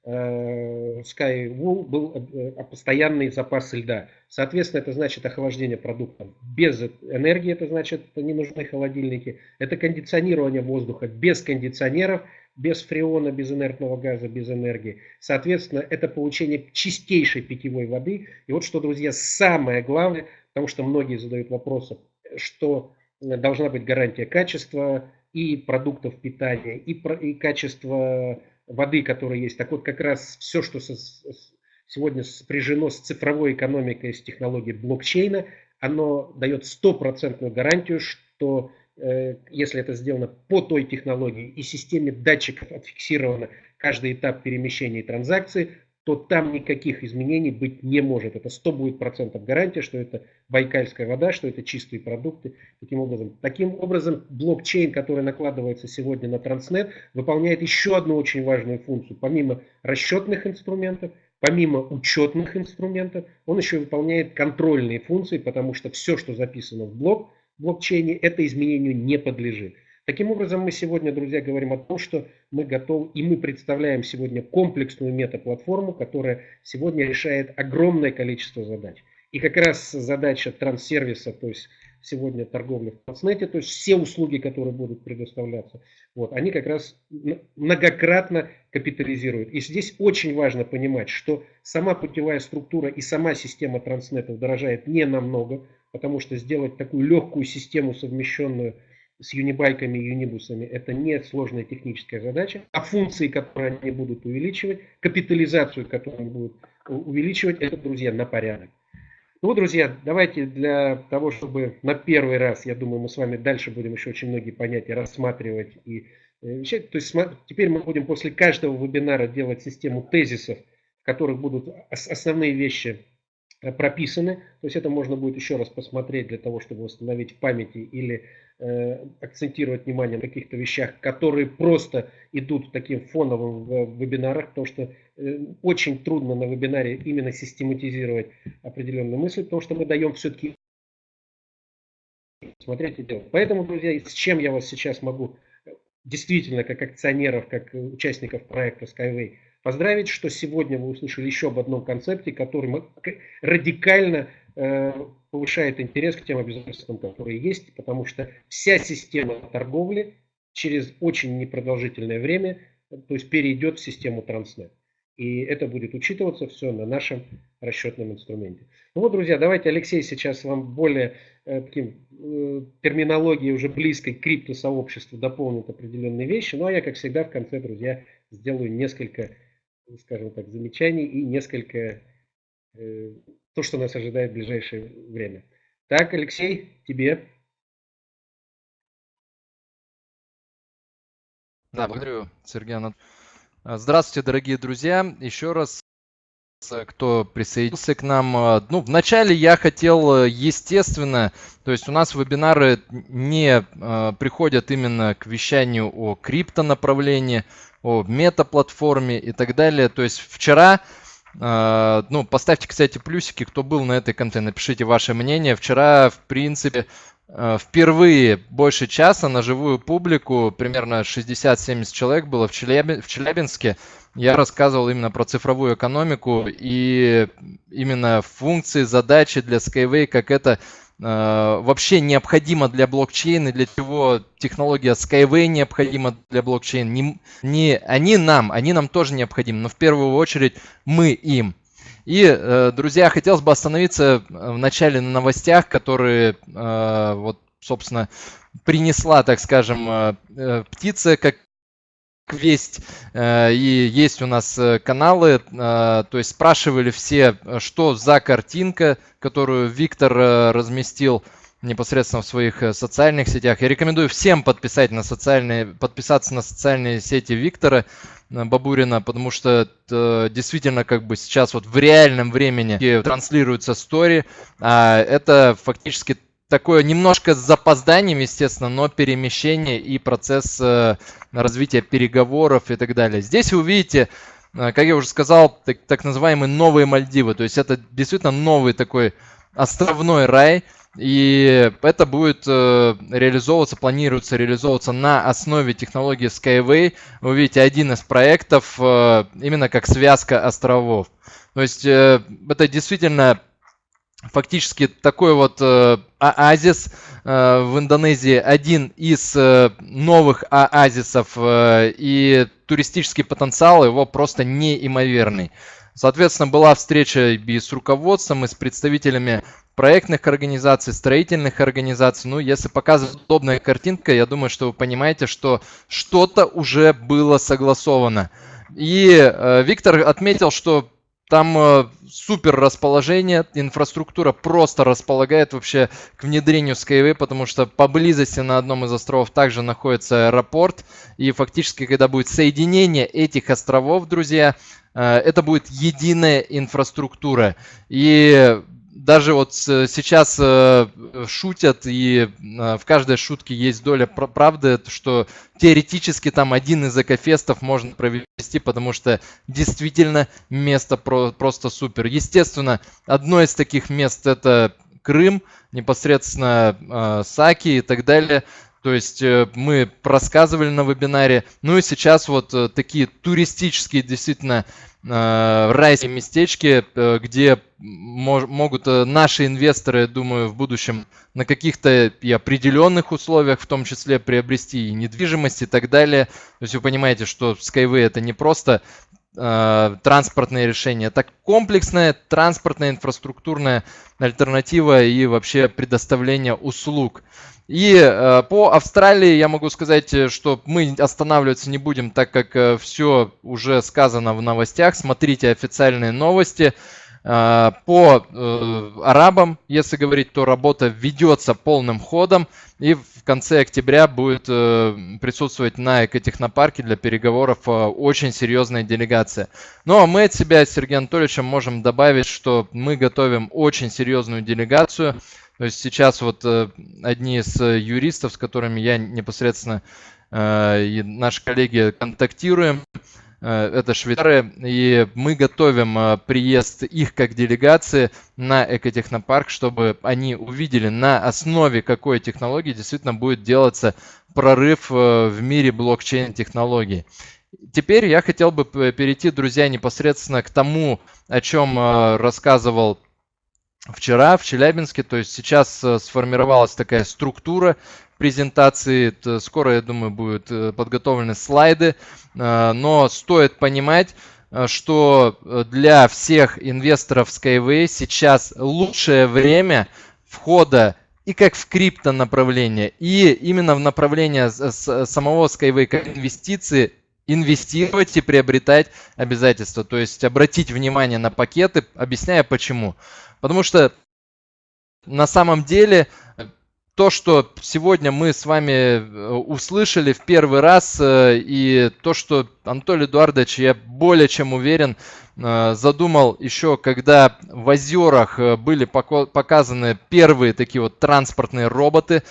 э, Skywoo был э, постоянный запас льда. Соответственно, это значит охлаждение продуктов без энергии, это значит не нужны холодильники. Это кондиционирование воздуха без кондиционеров, без фреона, без инертного газа, без энергии. Соответственно, это получение чистейшей питьевой воды. И вот что, друзья, самое главное, потому что многие задают вопросы, что должна быть гарантия качества и продуктов питания, и, про, и качества воды, которая есть. Так вот, как раз все, что со, сегодня спряжено с цифровой экономикой, с технологией блокчейна, оно дает стопроцентную гарантию, что если это сделано по той технологии и системе датчиков отфиксировано каждый этап перемещения и транзакции, то там никаких изменений быть не может. Это 100 будет процентов гарантия, что это байкальская вода, что это чистые продукты. Таким образом, таким образом блокчейн, который накладывается сегодня на Транснет, выполняет еще одну очень важную функцию. Помимо расчетных инструментов, помимо учетных инструментов, он еще выполняет контрольные функции, потому что все, что записано в блок, блокчейне, это изменению не подлежит. Таким образом, мы сегодня, друзья, говорим о том, что мы готовы и мы представляем сегодня комплексную метаплатформу, которая сегодня решает огромное количество задач. И как раз задача транссервиса, то есть сегодня торговля в Транснете, то есть все услуги, которые будут предоставляться, вот, они как раз многократно капитализируют. И здесь очень важно понимать, что сама путевая структура и сама система Транснета дорожает не намного, потому что сделать такую легкую систему, совмещенную с юнибайками и юнибусами это не сложная техническая задача, а функции, которые они будут увеличивать, капитализацию, которую они будут увеличивать, это, друзья, на порядок. Ну друзья, давайте для того, чтобы на первый раз, я думаю, мы с вами дальше будем еще очень многие понятия рассматривать и э, вещать. То есть теперь мы будем после каждого вебинара делать систему тезисов, в которых будут основные вещи прописаны. То есть это можно будет еще раз посмотреть для того, чтобы восстановить в памяти или э, акцентировать внимание на каких-то вещах, которые просто идут таким фоновым в вебинарах, потому что э, очень трудно на вебинаре именно систематизировать определенные мысли, потому что мы даем все-таки смотреть и делать. Поэтому, друзья, с чем я вас сейчас могу э, действительно как акционеров, как участников проекта Skyway поздравить, что сегодня вы услышали еще об одном концепте, который радикально э, повышает интерес к тем обязательствам, которые есть, потому что вся система торговли через очень непродолжительное время, то есть перейдет в систему Транснет. И это будет учитываться все на нашем расчетном инструменте. Ну вот, друзья, давайте Алексей сейчас вам более э, таким, э, уже близкой к криптосообществу дополнит определенные вещи. Ну а я, как всегда, в конце, друзья, сделаю несколько скажем так, замечаний и несколько э, то, что нас ожидает в ближайшее время. Так, Алексей, тебе. Да, благодарю, Сергей Анатольевич. Здравствуйте, дорогие друзья. Еще раз, кто присоединился к нам. Ну, вначале я хотел, естественно, то есть у нас вебинары не э, приходят именно к вещанию о крипто направлении, о метаплатформе и так далее. То есть вчера, э, ну, поставьте, кстати, плюсики, кто был на этой конте, напишите ваше мнение. Вчера, в принципе, э, впервые больше часа на живую публику, примерно 60-70 человек было в, Челяб... в Челябинске. Я рассказывал именно про цифровую экономику и именно функции, задачи для Skyway, как это вообще необходимо для блокчейна, для чего технология Skyway необходима для блокчейна. Не, не они нам, они нам тоже необходимы, но в первую очередь мы им. И, друзья, хотелось бы остановиться в начале на новостях, которые, вот, собственно, принесла, так скажем, птица, как весть, э, и есть у нас э, каналы, э, то есть спрашивали все, что за картинка, которую Виктор разместил непосредственно в своих социальных сетях. Я рекомендую всем подписать на социальные, подписаться на социальные сети Виктора Бабурина, потому что это действительно как бы сейчас вот в реальном времени транслируется стори, а это фактически такое немножко с запозданием, естественно, но перемещение и процесс э, развития переговоров и так далее. Здесь вы увидите, э, как я уже сказал, так, так называемые новые Мальдивы. То есть это действительно новый такой островной рай. И это будет э, реализовываться, планируется реализовываться на основе технологии Skyway. Вы увидите один из проектов именно как связка островов. То есть это действительно фактически такой вот э, оазис э, в Индонезии, один из э, новых оазисов, э, и туристический потенциал его просто неимоверный. Соответственно, была встреча и с руководством, и с представителями проектных организаций, строительных организаций. Ну, если показывать удобная картинка, я думаю, что вы понимаете, что что-то уже было согласовано. И э, Виктор отметил, что там э, супер расположение, инфраструктура просто располагает вообще к внедрению Skyway, потому что поблизости на одном из островов также находится аэропорт. И фактически, когда будет соединение этих островов, друзья, э, это будет единая инфраструктура. И даже вот сейчас э, шутят, и э, в каждой шутке есть доля правды, что теоретически там один из экофестов можно провести, потому что действительно место просто супер. Естественно, одно из таких мест это Крым, непосредственно э, Саки и так далее. То есть мы рассказывали на вебинаре. Ну и сейчас вот такие туристические действительно Э, райские местечки, э, где могут э, наши инвесторы, думаю, в будущем на каких-то и определенных условиях, в том числе приобрести и недвижимость и так далее. То есть вы понимаете, что Skyway это не просто транспортное решение, это комплексная транспортная инфраструктурная альтернатива и вообще предоставление услуг. И э, по Австралии я могу сказать, э, что мы останавливаться не будем, так как э, все уже сказано в новостях. Смотрите официальные новости. Э, по э, арабам, если говорить, то работа ведется полным ходом. И в конце октября будет э, присутствовать на экотехнопарке для переговоров э, очень серьезная делегация. Ну а мы от себя с Сергеем Анатольевичем можем добавить, что мы готовим очень серьезную делегацию. То есть сейчас вот э, одни из э, юристов, с которыми я непосредственно э, и наши коллеги контактируем, это швейцары, и мы готовим приезд их как делегации на экотехнопарк, чтобы они увидели на основе какой технологии действительно будет делаться прорыв в мире блокчейн-технологий. Теперь я хотел бы перейти, друзья, непосредственно к тому, о чем рассказывал вчера в Челябинске. То есть сейчас э, сформировалась такая структура презентации. Скоро, я думаю, будут э, подготовлены слайды. Э, но стоит понимать, что для всех инвесторов Skyway сейчас лучшее время входа и как в крипто направление, и именно в направление самого Skyway как инвестиции инвестировать и приобретать обязательства. То есть обратить внимание на пакеты, объясняя почему. Потому что на самом деле то, что сегодня мы с вами э, услышали в первый раз, э, и то, что Анатолий Эдуардович, я более чем уверен, э, задумал еще, когда в озерах были показаны первые такие вот транспортные роботы,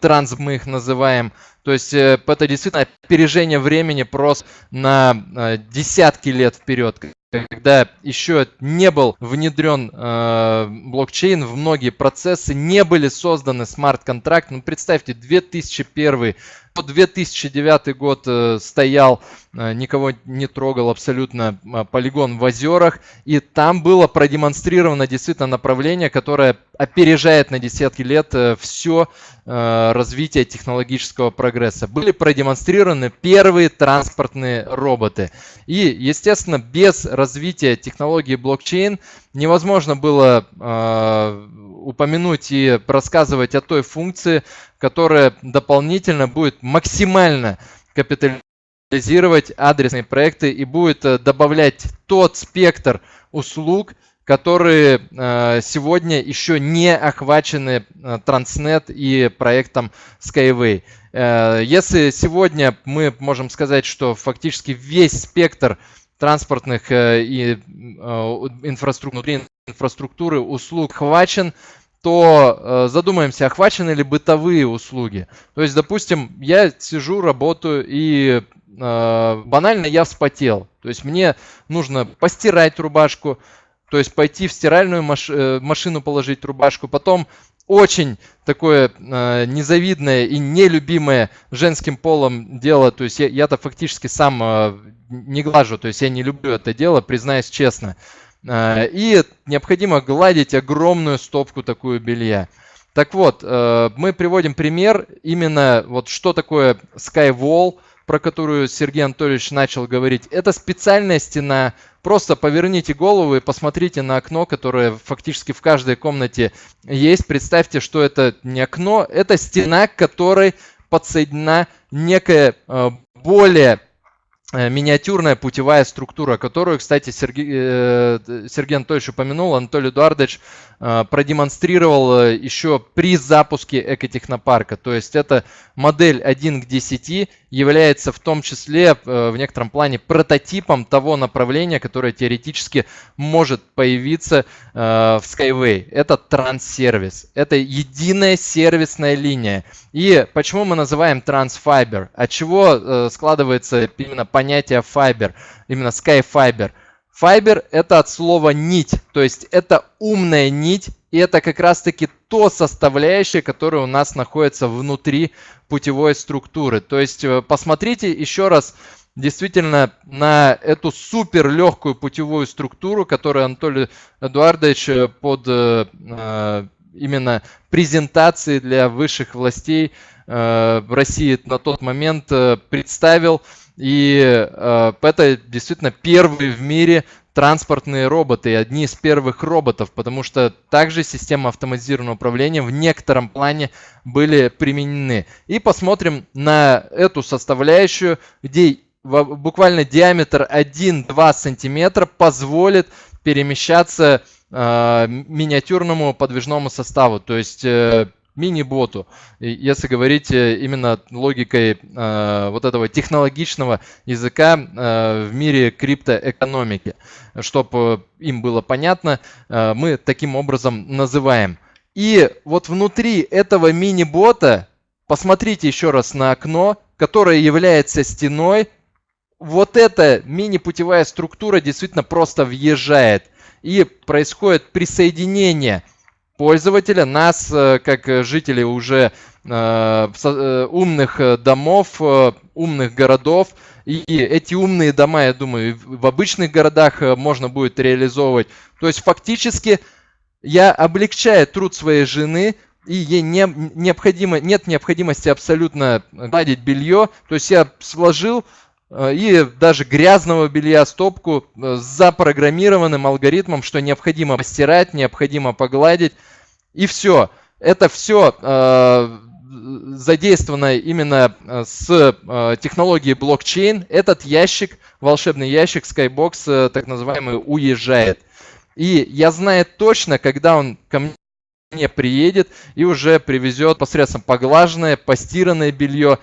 транс мы их называем. То есть это действительно опережение времени просто на десятки лет вперед когда еще не был внедрен э, блокчейн в многие процессы, не были созданы смарт-контракты. Ну, представьте, 2001 По 2009 год э, стоял, э, никого не трогал абсолютно э, полигон в озерах, и там было продемонстрировано действительно направление, которое опережает на десятки лет все развитие технологического прогресса. Были продемонстрированы первые транспортные роботы. И, естественно, без развития технологии блокчейн невозможно было упомянуть и рассказывать о той функции, которая дополнительно будет максимально капитализировать адресные проекты и будет э, добавлять тот спектр услуг, которые э, сегодня еще не охвачены э, Transnet и проектом Skyway. Если сегодня мы можем сказать, что фактически весь спектр транспортных и инфраструктуры, инфраструктуры услуг хвачен, то э, задумаемся, охвачены ли бытовые услуги. То есть, допустим, я сижу, работаю, и э, банально я вспотел. То есть мне нужно постирать рубашку, то есть пойти в стиральную маш э, машину положить рубашку, потом очень такое э, незавидное и нелюбимое женским полом дело. То есть я, я-то фактически сам э, не глажу, то есть я не люблю это дело, признаюсь честно. Э, и необходимо гладить огромную стопку такую белья. Так вот, э, мы приводим пример именно вот что такое Skywall, про которую Сергей Анатольевич начал говорить. Это специальная стена. Просто поверните голову и посмотрите на окно, которое фактически в каждой комнате есть. Представьте, что это не окно, это стена, к которой подсоединена некая э, более миниатюрная путевая структура, которую, кстати, Сергей, э, Сергей Анатольевич упомянул, Анатолий Эдуардович э, продемонстрировал еще при запуске экотехнопарка. То есть это модель 1 к 10 является в том числе в некотором плане прототипом того направления, которое теоретически может появиться в Skyway. Это транссервис. Это единая сервисная линия. И почему мы называем Transfiber? От чего складывается именно понятие Fiber, именно Skyfiber. Fiber это от слова нить, то есть это умная нить, и это как раз таки то составляющее, которое у нас находится внутри путевой структуры. То есть э, посмотрите еще раз действительно на эту супер легкую путевую структуру, которую Анатолий Эдуардович э, под э, именно презентации для высших властей России на тот момент представил. И э, это действительно первые в мире транспортные роботы, одни из первых роботов, потому что также системы автоматизированного управления в некотором плане были применены. И посмотрим на эту составляющую, где буквально диаметр 1-2 сантиметра позволит перемещаться э, миниатюрному подвижному составу. То есть э, мини-боту, если говорить э, именно логикой э, вот этого технологичного языка э, в мире криптоэкономики. Чтобы им было понятно, мы таким образом называем. И вот внутри этого мини-бота, посмотрите еще раз на окно, которое является стеной, вот эта мини-путевая структура действительно просто въезжает. И происходит присоединение пользователя, нас, э, как жителей уже э, э, умных домов, умных городов. И эти умные дома, я думаю, в обычных городах можно будет реализовывать. То есть фактически я облегчаю труд своей жены, и ей не, необходимо, нет необходимости абсолютно гладить белье. То есть я сложил и даже грязного белья стопку с запрограммированным алгоритмом, что необходимо постирать, необходимо погладить. И все. Это все э, задействовано именно э, с э, технологией блокчейн. Этот ящик, волшебный ящик Skybox, э, так называемый, уезжает. И я знаю точно, когда он ко мне приедет и уже привезет посредством поглаженное, постиранное белье.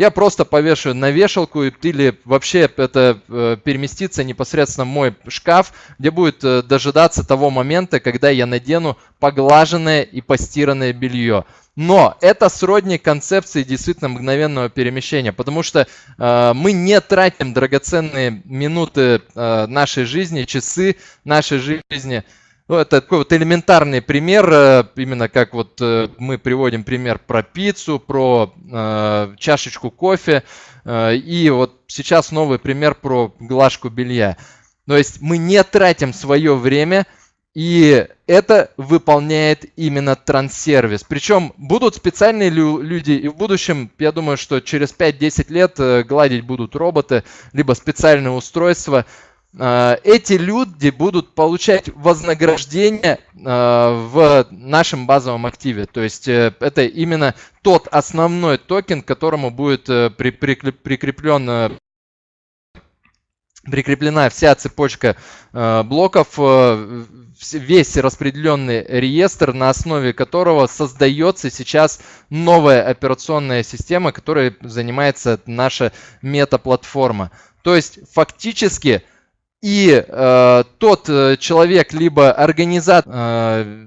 Я просто повешу на вешалку или вообще это э, переместится непосредственно в мой шкаф, где будет э, дожидаться того момента, когда я надену поглаженное и постиранное белье. Но это сродни концепции действительно мгновенного перемещения, потому что э, мы не тратим драгоценные минуты э, нашей жизни, часы нашей жизни Ну, это такой вот элементарный пример, э, именно как вот э, мы приводим пример про пиццу, про э, чашечку кофе. Э, и вот сейчас новый пример про глажку белья. То есть мы не тратим свое время, и это выполняет именно транссервис. Причем будут специальные люди, и в будущем, я думаю, что через 5-10 лет э, гладить будут роботы, либо специальные устройства, эти люди будут получать вознаграждение э, в нашем базовом активе. То есть э, это именно тот основной токен, к которому будет прикреплен прикреплена вся цепочка блоков, весь распределенный реестр, на основе которого создается сейчас новая операционная система, которой занимается наша мета-платформа. То есть фактически и э, тот э, человек, либо организатор э,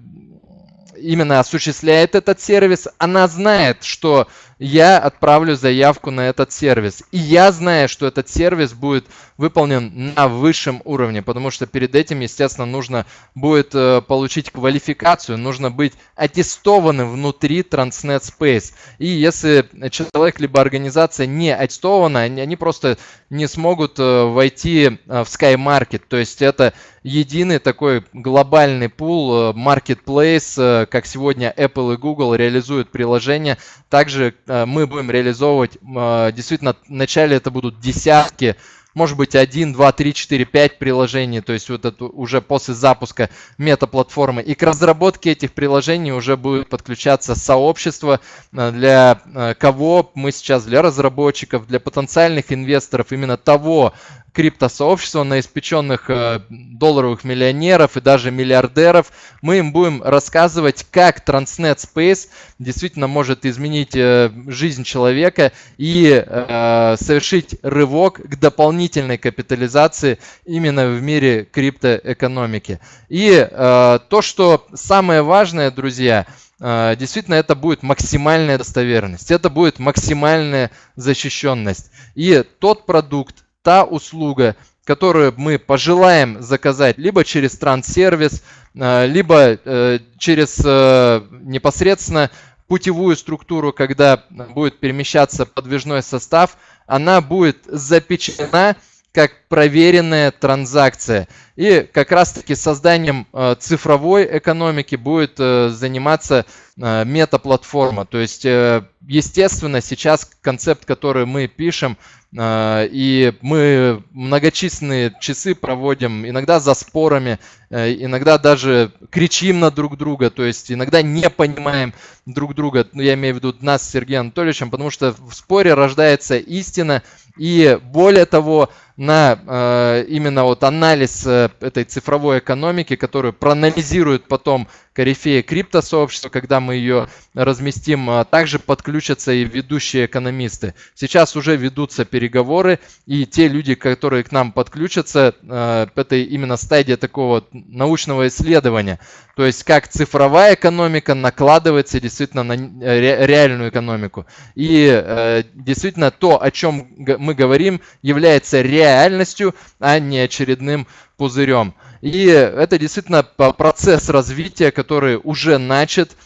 именно осуществляет этот сервис, она знает, что я отправлю заявку на этот сервис. И я знаю, что этот сервис будет выполнен на высшем уровне, потому что перед этим, естественно, нужно будет э, получить квалификацию, нужно быть аттестованным внутри Transnet Space. И если человек либо организация не аттестована, они, просто не смогут э, войти э, в Sky Market. То есть это единый такой глобальный пул, marketplace, как сегодня Apple и Google реализуют приложения. Также мы будем реализовывать, действительно, вначале это будут десятки может быть 1, 2, 3, 4, 5 приложений, то есть вот это уже после запуска мета-платформы. И к разработке этих приложений уже будет подключаться сообщество, э, для э, кого мы сейчас, для разработчиков, для потенциальных инвесторов именно того криптосообщества, на испеченных э, долларовых миллионеров и даже миллиардеров. Мы им будем рассказывать, как Transnet Space действительно может изменить э, жизнь человека и э, совершить рывок к дополнительной капитализации именно в мире криптоэкономики. И то, что самое важное, друзья, действительно это будет максимальная достоверность, это будет максимальная защищенность. И тот продукт, та услуга, которую мы пожелаем заказать либо через транссервис, э, либо э, через э, непосредственно путевую структуру, когда будет перемещаться подвижной состав, она будет запечатлена как проверенная транзакция. И как раз-таки созданием цифровой экономики будет заниматься мета-платформа. То есть, естественно, сейчас концепт, который мы пишем, и мы многочисленные часы проводим, иногда за спорами, иногда даже кричим на друг друга, то есть иногда не понимаем друг друга, ну, я имею в виду нас с Сергеем Анатольевичем, потому что в споре рождается истина, и более того, на э, именно вот анализ э, этой цифровой экономики, которую проанализирует потом корифеи криптосообщества, когда мы ее разместим, а также подключатся и ведущие экономисты. Сейчас уже ведутся переговоры, и те люди, которые к нам подключатся, э, это именно стадия такого научного исследования. То есть как цифровая экономика накладывается действительно на реальную экономику. И э, действительно то, о чем мы говорим, является реальностью, а не очередным пузырем. И это действительно процесс развития, который уже начат.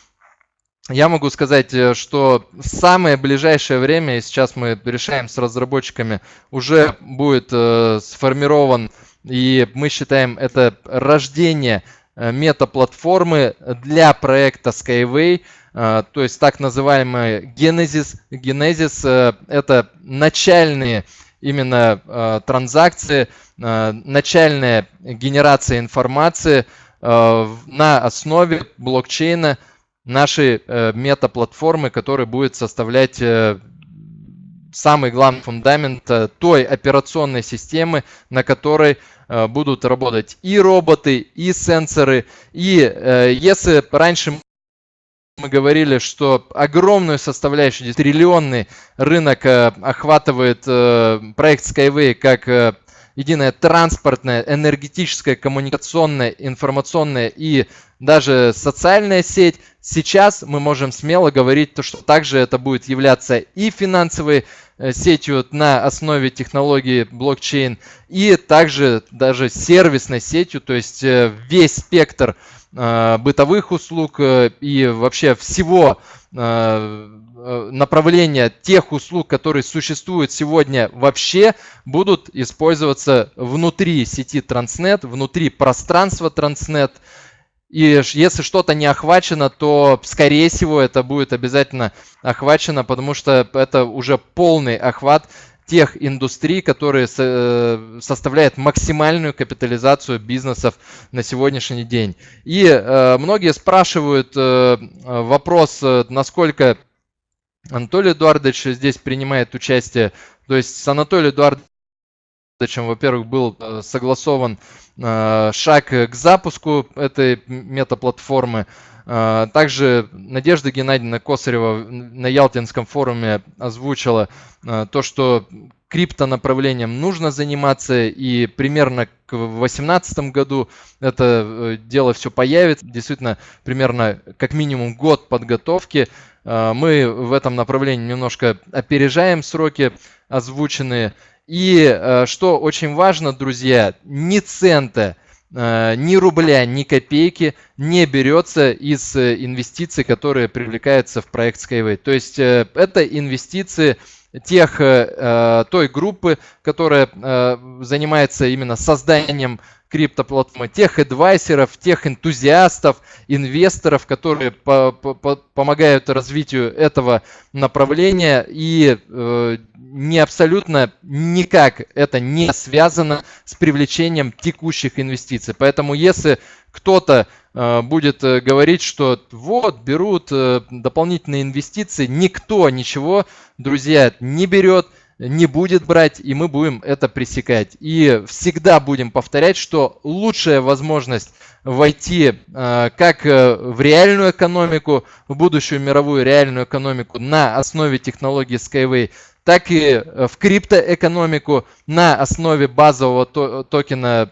Я могу сказать, э, что в самое ближайшее время, и сейчас мы решаем с разработчиками, уже будет э, сформирован, и мы считаем это рождение э, мета-платформы для проекта Skyway, то есть так называемый Genesis. Genesis – это начальные именно э, транзакции, э, начальная генерация информации э, на основе блокчейна нашей э, мета-платформы, которая будет составлять э, самый главный фундамент э, той операционной системы, на которой э, будут работать и роботы, и сенсоры. И э, если раньше мы говорили, что огромную составляющую, триллионный рынок э, охватывает э, проект Skyway как э, единая транспортная, энергетическая, коммуникационная, информационная и даже социальная сеть. Сейчас мы можем смело говорить, что также это будет являться и финансовой сетью на основе технологии блокчейн, и также даже сервисной сетью, то есть весь спектр э, бытовых услуг и вообще всего направления тех услуг, которые существуют сегодня вообще, будут использоваться внутри сети Transnet, внутри пространства Transnet. И если что-то не охвачено, то, скорее всего, это будет обязательно охвачено, потому что это уже полный охват тех индустрий, которые э, составляют максимальную капитализацию бизнесов на сегодняшний день. И э, многие спрашивают э, вопрос, насколько Анатолий Эдуардович здесь принимает участие. То есть с Анатолием Эдуардовичем, во-первых, был согласован шаг к запуску этой метаплатформы. Также Надежда Геннадьевна Косарева на Ялтинском форуме озвучила то, что криптонаправлением нужно заниматься, и примерно к 2018 году это э, дело все появится. Действительно, примерно как минимум год подготовки. Мы в этом направлении немножко опережаем сроки озвученные. И э, что очень важно, друзья, ни цента, э, ни рубля, ни копейки не берется из э, инвестиций, которые привлекаются в проект Skyway. То есть это инвестиции тех, той группы, которая занимается именно созданием криптоплатформы, тех адвайсеров, тех энтузиастов, инвесторов, которые по по помогают развитию этого направления и э, не абсолютно никак это не связано с привлечением текущих инвестиций. Поэтому если кто-то э, будет э, говорить, что вот берут э, дополнительные инвестиции, никто ничего, друзья, не берет не будет брать, и мы будем это пресекать. И всегда будем повторять, что лучшая возможность войти э, как э, в реальную экономику, в будущую мировую реальную экономику на основе технологии Skyway, так и э, в криптоэкономику на основе базового токена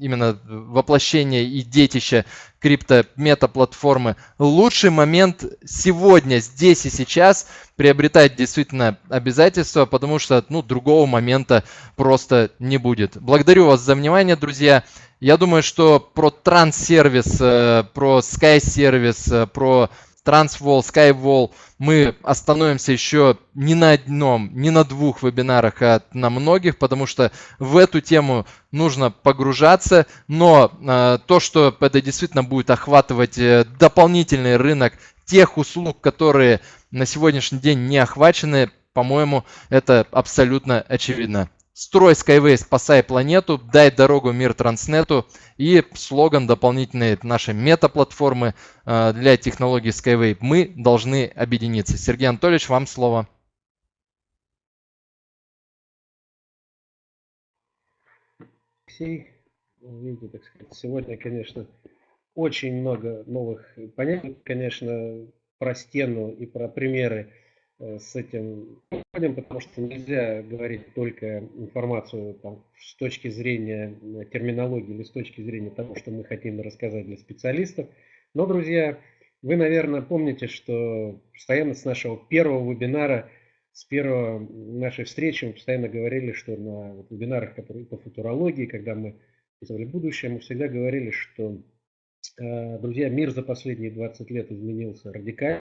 именно воплощения и детища крипто-мета-платформы. Лучший момент сегодня, здесь и сейчас приобретать действительно обязательства, потому что ну, другого момента просто не будет. Благодарю вас за внимание, друзья. Я думаю, что про транс-сервис, э, про Sky-сервис, про Transwall, Skywall, мы остановимся еще не на одном, не на двух вебинарах, а на многих, потому что в эту тему нужно погружаться, но э, то, что это действительно будет охватывать э, дополнительный рынок тех услуг, которые на сегодняшний день не охвачены, по-моему, это абсолютно очевидно. Строй Skyway, спасай планету, дай дорогу мир Транснету и слоган дополнительной нашей мета-платформы э, для технологий Skyway. Мы должны объединиться. Сергей Анатольевич, вам слово. Видите, так сказать, сегодня, конечно, очень много новых понятий, конечно, про стену и про примеры с этим подходим, потому что нельзя говорить только информацию там, с точки зрения э, терминологии или с точки зрения того, что мы хотим рассказать для специалистов. Но, друзья, вы, наверное, помните, что постоянно с нашего первого вебинара, с первой нашей встречи мы постоянно говорили, что на вебинарах которые по футурологии, когда мы писали будущее, мы всегда говорили, что, э, друзья, мир за последние 20 лет изменился радикально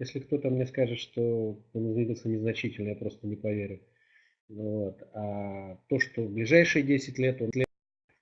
если кто-то мне скажет, что он изменился незначительно, я просто не поверю. Вот. А то, что в ближайшие 10 лет он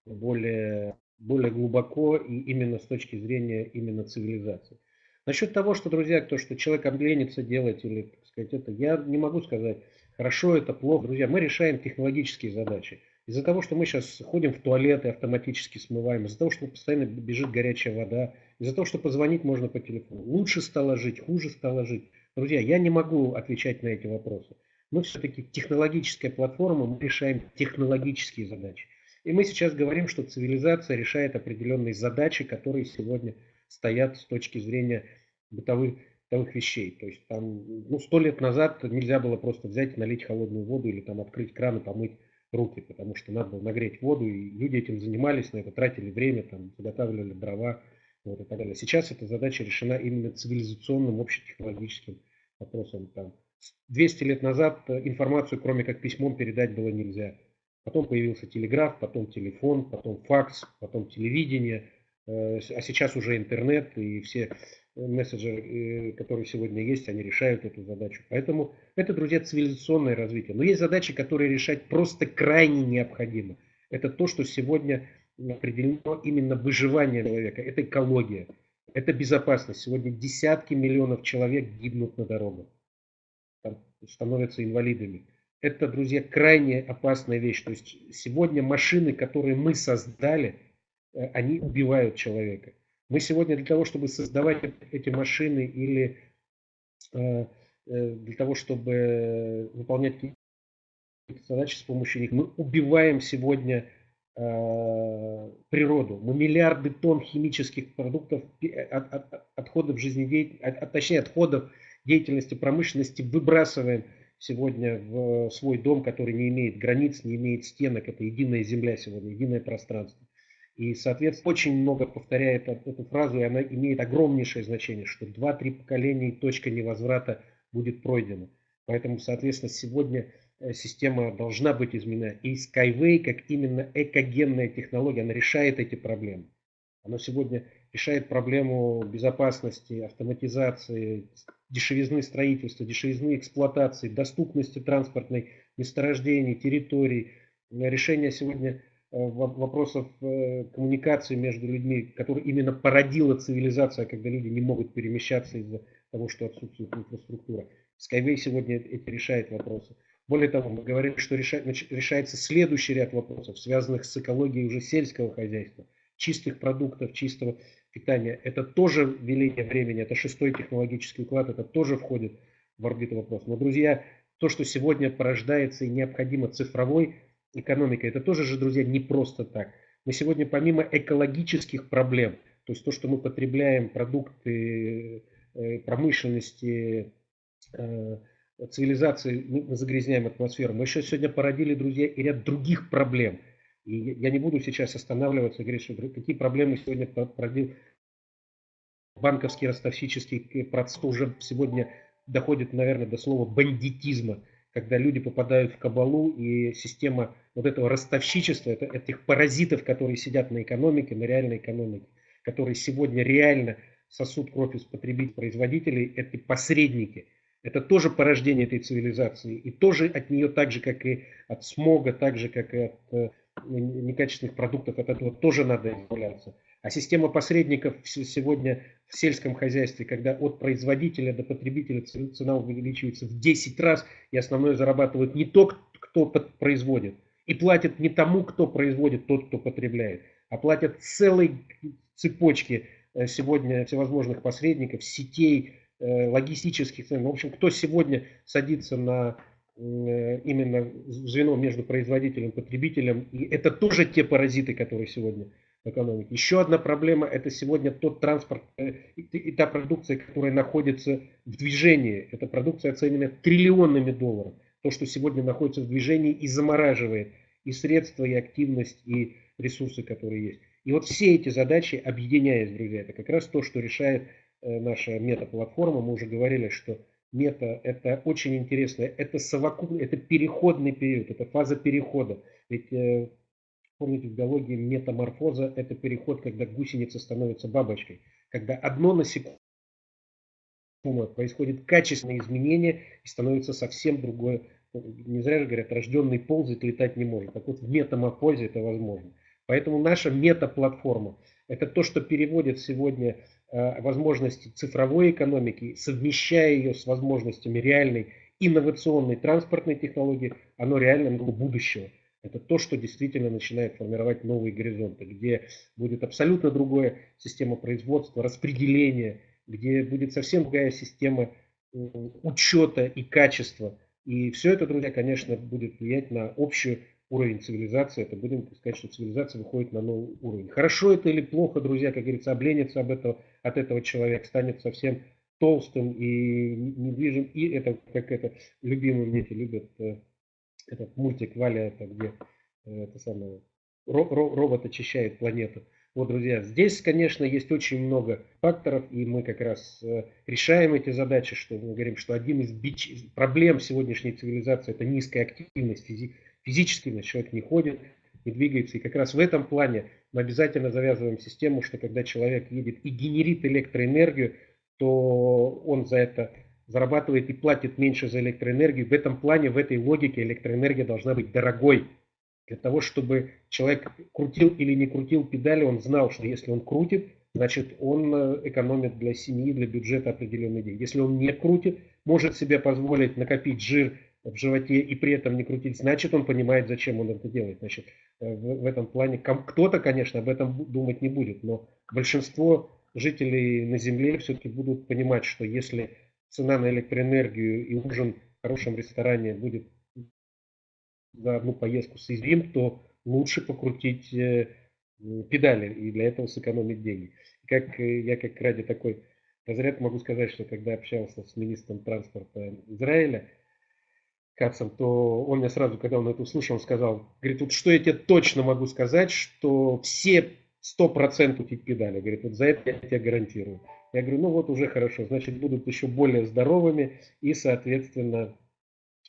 более, более глубоко и именно с точки зрения именно цивилизации. Насчет того, что, друзья, то, что человек обленится делать или, так сказать, это, я не могу сказать, хорошо это, плохо. Друзья, мы решаем технологические задачи. Из-за того, что мы сейчас ходим в туалет и автоматически смываем, из-за того, что постоянно бежит горячая вода, из-за того, что позвонить можно по телефону. Лучше стало жить, хуже стало жить. Друзья, я не могу отвечать на эти вопросы. Мы все-таки технологическая платформа, мы решаем технологические задачи. И мы сейчас говорим, что цивилизация решает определенные задачи, которые сегодня стоят с точки зрения бытовых, бытовых вещей. То есть там, ну, сто лет назад нельзя было просто взять и налить холодную воду или там открыть кран и помыть руки, потому что надо было нагреть воду, и люди этим занимались, на это тратили время, там, заготавливали дрова вот, и так далее. Сейчас эта задача решена именно цивилизационным, общетехнологическим вопросом. Там, 200 лет назад информацию, кроме как письмом, передать было нельзя. Потом появился телеграф, потом телефон, потом факс, потом телевидение, э, а сейчас уже интернет и все мессенджеры, которые сегодня есть, они решают эту задачу. Поэтому это, друзья, цивилизационное развитие. Но есть задачи, которые решать просто крайне необходимо. Это то, что сегодня определено именно выживание человека. Это экология, это безопасность. Сегодня десятки миллионов человек гибнут на дорогах, становятся инвалидами. Это, друзья, крайне опасная вещь. То есть сегодня машины, которые мы создали, э, они убивают человека. Мы сегодня для того, чтобы создавать эти машины или э, э, для того, чтобы выполнять какие-то задачи с помощью них, мы убиваем сегодня природу. Мы миллиарды тонн химических продуктов, от, от, отходов жизнедеятельности, от, точнее отходов деятельности промышленности выбрасываем сегодня в свой дом, который не имеет границ, не имеет стенок. Это единая земля сегодня, единое пространство. И, соответственно, очень много повторяет эту фразу, и она имеет огромнейшее значение, что два-три поколения и точка невозврата будет пройдена. Поэтому, соответственно, сегодня э, система должна быть изменена. И Skyway, как именно экогенная технология, она решает эти проблемы. Она сегодня решает проблему безопасности, автоматизации, дешевизны строительства, дешевизны эксплуатации, доступности транспортной месторождений, территорий, решение сегодня э, вопросов э, коммуникации между людьми, которые именно породила цивилизация, когда люди не могут перемещаться из-за того, что отсутствует инфраструктура. Skyway сегодня эти решает вопросы. Более того, мы говорим, что решается следующий ряд вопросов, связанных с экологией уже сельского хозяйства, чистых продуктов, чистого питания, это тоже веление времени, это шестой технологический уклад, это тоже входит в орбиту вопрос. Но, друзья, то, что сегодня порождается и необходимо цифровой экономикой, это тоже же, друзья, не просто так. Мы сегодня помимо экологических проблем, то есть то, что мы потребляем продукты э, промышленности, э, цивилизации, мы загрязняем атмосферу, мы еще сегодня породили, друзья, и ряд других проблем – и я не буду сейчас останавливаться и говорить, что какие проблемы сегодня породил банковский ростовщический процесс уже сегодня доходит, наверное, до слова бандитизма, когда люди попадают в кабалу и система вот этого ростовщичества, это, этих паразитов, которые сидят на экономике, на реальной экономике, которые сегодня реально сосут кровь из потребителей, производителей, это посредники. Это тоже порождение этой цивилизации. И тоже от нее, так же, как и от смога, так же, как и от э, некачественных продуктов, от этого тоже надо избавляться. А система посредников сегодня в сельском хозяйстве, когда от производителя до потребителя цена увеличивается в 10 раз, и основное зарабатывает не тот, кто производит, и платит не тому, кто производит, тот, кто потребляет, а платят целой цепочке э, сегодня всевозможных посредников, сетей, э, логистических, в общем, кто сегодня садится на Э, именно звено между производителем и потребителем. И это тоже те паразиты, которые сегодня в экономике. Еще одна проблема – это сегодня тот транспорт э, и та продукция, которая находится в движении. Эта продукция оценена триллионами долларов. То, что сегодня находится в движении и замораживает и средства, и активность, и ресурсы, которые есть. И вот все эти задачи, объединяясь, друзья, это как раз то, что решает наша метаплатформа. Мы уже говорили, что мета, это очень интересно. Это совокупный, это переходный период, это фаза перехода. Ведь э, помните в биологии метаморфоза это переход, когда гусеница становится бабочкой. Когда одно насекомое происходит качественное изменение и становится совсем другое. Не зря же говорят, рожденный ползать, летать не может. Так вот в метаморфозе это возможно. Поэтому наша метаплатформа – это то, что переводит сегодня Э, возможности цифровой экономики, совмещая ее с возможностями реальной инновационной транспортной технологии, оно реально будущего. Это то, что действительно начинает формировать новые горизонты, где будет абсолютно другая система производства, распределения, где будет совсем другая система учета и качества. И все это, друзья, конечно, будет влиять на общую уровень цивилизации, это будем сказать, что цивилизация выходит на новый уровень. Хорошо это или плохо, друзья, как говорится, обленится об этого, от этого человек, станет совсем толстым и недвижим. И это, как это, любимые дети любят, э, этот мультик Валя, это где э, это самое, робот очищает планету. Вот, друзья, здесь, конечно, есть очень много факторов, и мы как раз э, решаем эти задачи, что мы говорим, что один из бич... проблем сегодняшней цивилизации – это низкая активность, физи физически значит, человек не ходит, не двигается. И как раз в этом плане мы обязательно завязываем систему, что когда человек едет и генерит электроэнергию, то он за это зарабатывает и платит меньше за электроэнергию. В этом плане, в этой логике электроэнергия должна быть дорогой. Для того, чтобы человек крутил или не крутил педали, он знал, что если он крутит, значит он э, экономит для семьи, для бюджета определенный день. Если он не крутит, может себе позволить накопить жир в животе и при этом не крутить, значит он понимает, зачем он это делает. Значит, э, в, в этом плане кто-то, конечно, об этом думать не будет, но большинство жителей на Земле все-таки будут понимать, что если цена на электроэнергию и ужин в хорошем ресторане будет за одну поездку соизмерим, то лучше покрутить э, педали и для этого сэкономить деньги. Как э, я как ради такой разряд могу сказать, что когда общался с министром транспорта Израиля, Кацем, то он мне сразу, когда он это услышал, он сказал, говорит, вот что я тебе точно могу сказать, что все 100% крутить педали. Говорит, вот за это я тебе гарантирую. Я говорю, ну вот уже хорошо, значит будут еще более здоровыми и, соответственно,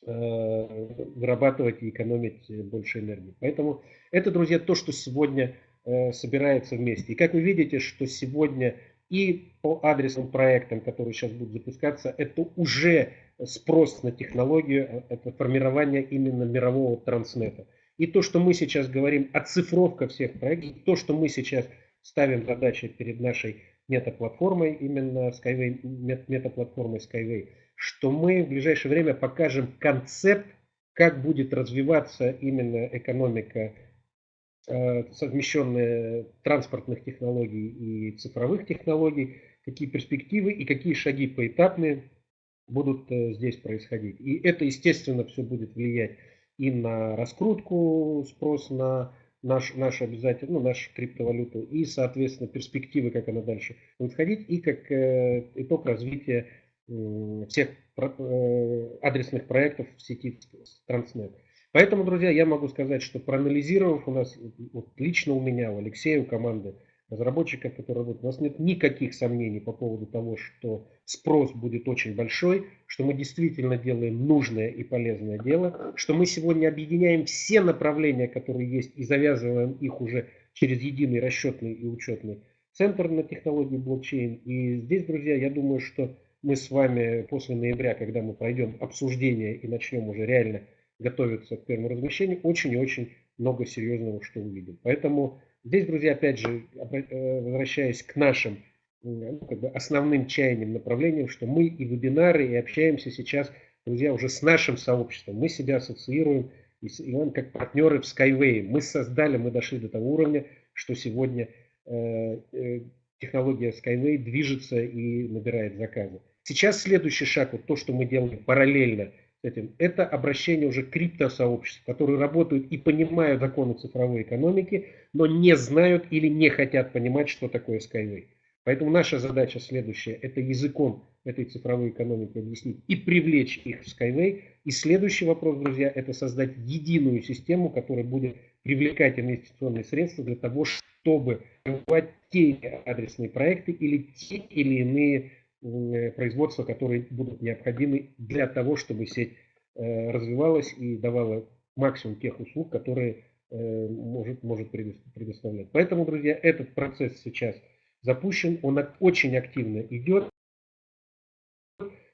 э, вырабатывать и экономить больше энергии. Поэтому это, друзья, то, что сегодня э, собирается вместе. И как вы видите, что сегодня и по адресным проектам, которые сейчас будут запускаться, это уже спрос на технологию, э, это формирование именно мирового транснета. И то, что мы сейчас говорим, оцифровка всех проектов, то, что мы сейчас ставим задачи перед нашей метаплатформой, именно Skyway, метаплатформой Skyway, что мы в ближайшее время покажем концепт, как будет развиваться именно экономика, э, совмещенная транспортных технологий и цифровых технологий, какие перспективы и какие шаги поэтапные будут э, здесь происходить. И это, естественно, все будет влиять и на раскрутку, спрос на наш, наш обязательно, ну, нашу криптовалюту, и, соответственно, перспективы, как она дальше будет ходить, и как э, итог развития э, всех э, адресных проектов в сети Transnet. Поэтому, друзья, я могу сказать, что проанализировав у нас, вот лично у меня, у Алексея, у команды, разработчиков, которые работают. У нас нет никаких сомнений по поводу того, что спрос будет очень большой, что мы действительно делаем нужное и полезное дело, что мы сегодня объединяем все направления, которые есть, и завязываем их уже через единый расчетный и учетный центр на технологии блокчейн. И здесь, друзья, я думаю, что мы с вами после ноября, когда мы пройдем обсуждение и начнем уже реально готовиться к первому размещению, очень и очень много серьезного что увидим. Поэтому Здесь, друзья, опять же, э, возвращаясь к нашим ну, как бы основным чаяниям, направлениям, что мы и вебинары, и общаемся сейчас, друзья, уже с нашим сообществом. Мы себя ассоциируем и, и он как партнеры в Skyway. Мы создали, мы дошли до того уровня, что сегодня э, э, технология Skyway движется и набирает заказы. Сейчас следующий шаг, вот то, что мы делаем параллельно этим, это обращение уже криптосообществ, которые работают и понимают законы цифровой экономики, но не знают или не хотят понимать, что такое Skyway. Поэтому наша задача следующая, это языком этой цифровой экономики объяснить и привлечь их в Skyway. И следующий вопрос, друзья, это создать единую систему, которая будет привлекать инвестиционные средства для того, чтобы развивать те адресные проекты или те или иные производства, которые будут необходимы для того, чтобы сеть э, развивалась и давала максимум тех услуг, которые э, может, может предоставлять. Поэтому, друзья, этот процесс сейчас запущен, он очень активно идет.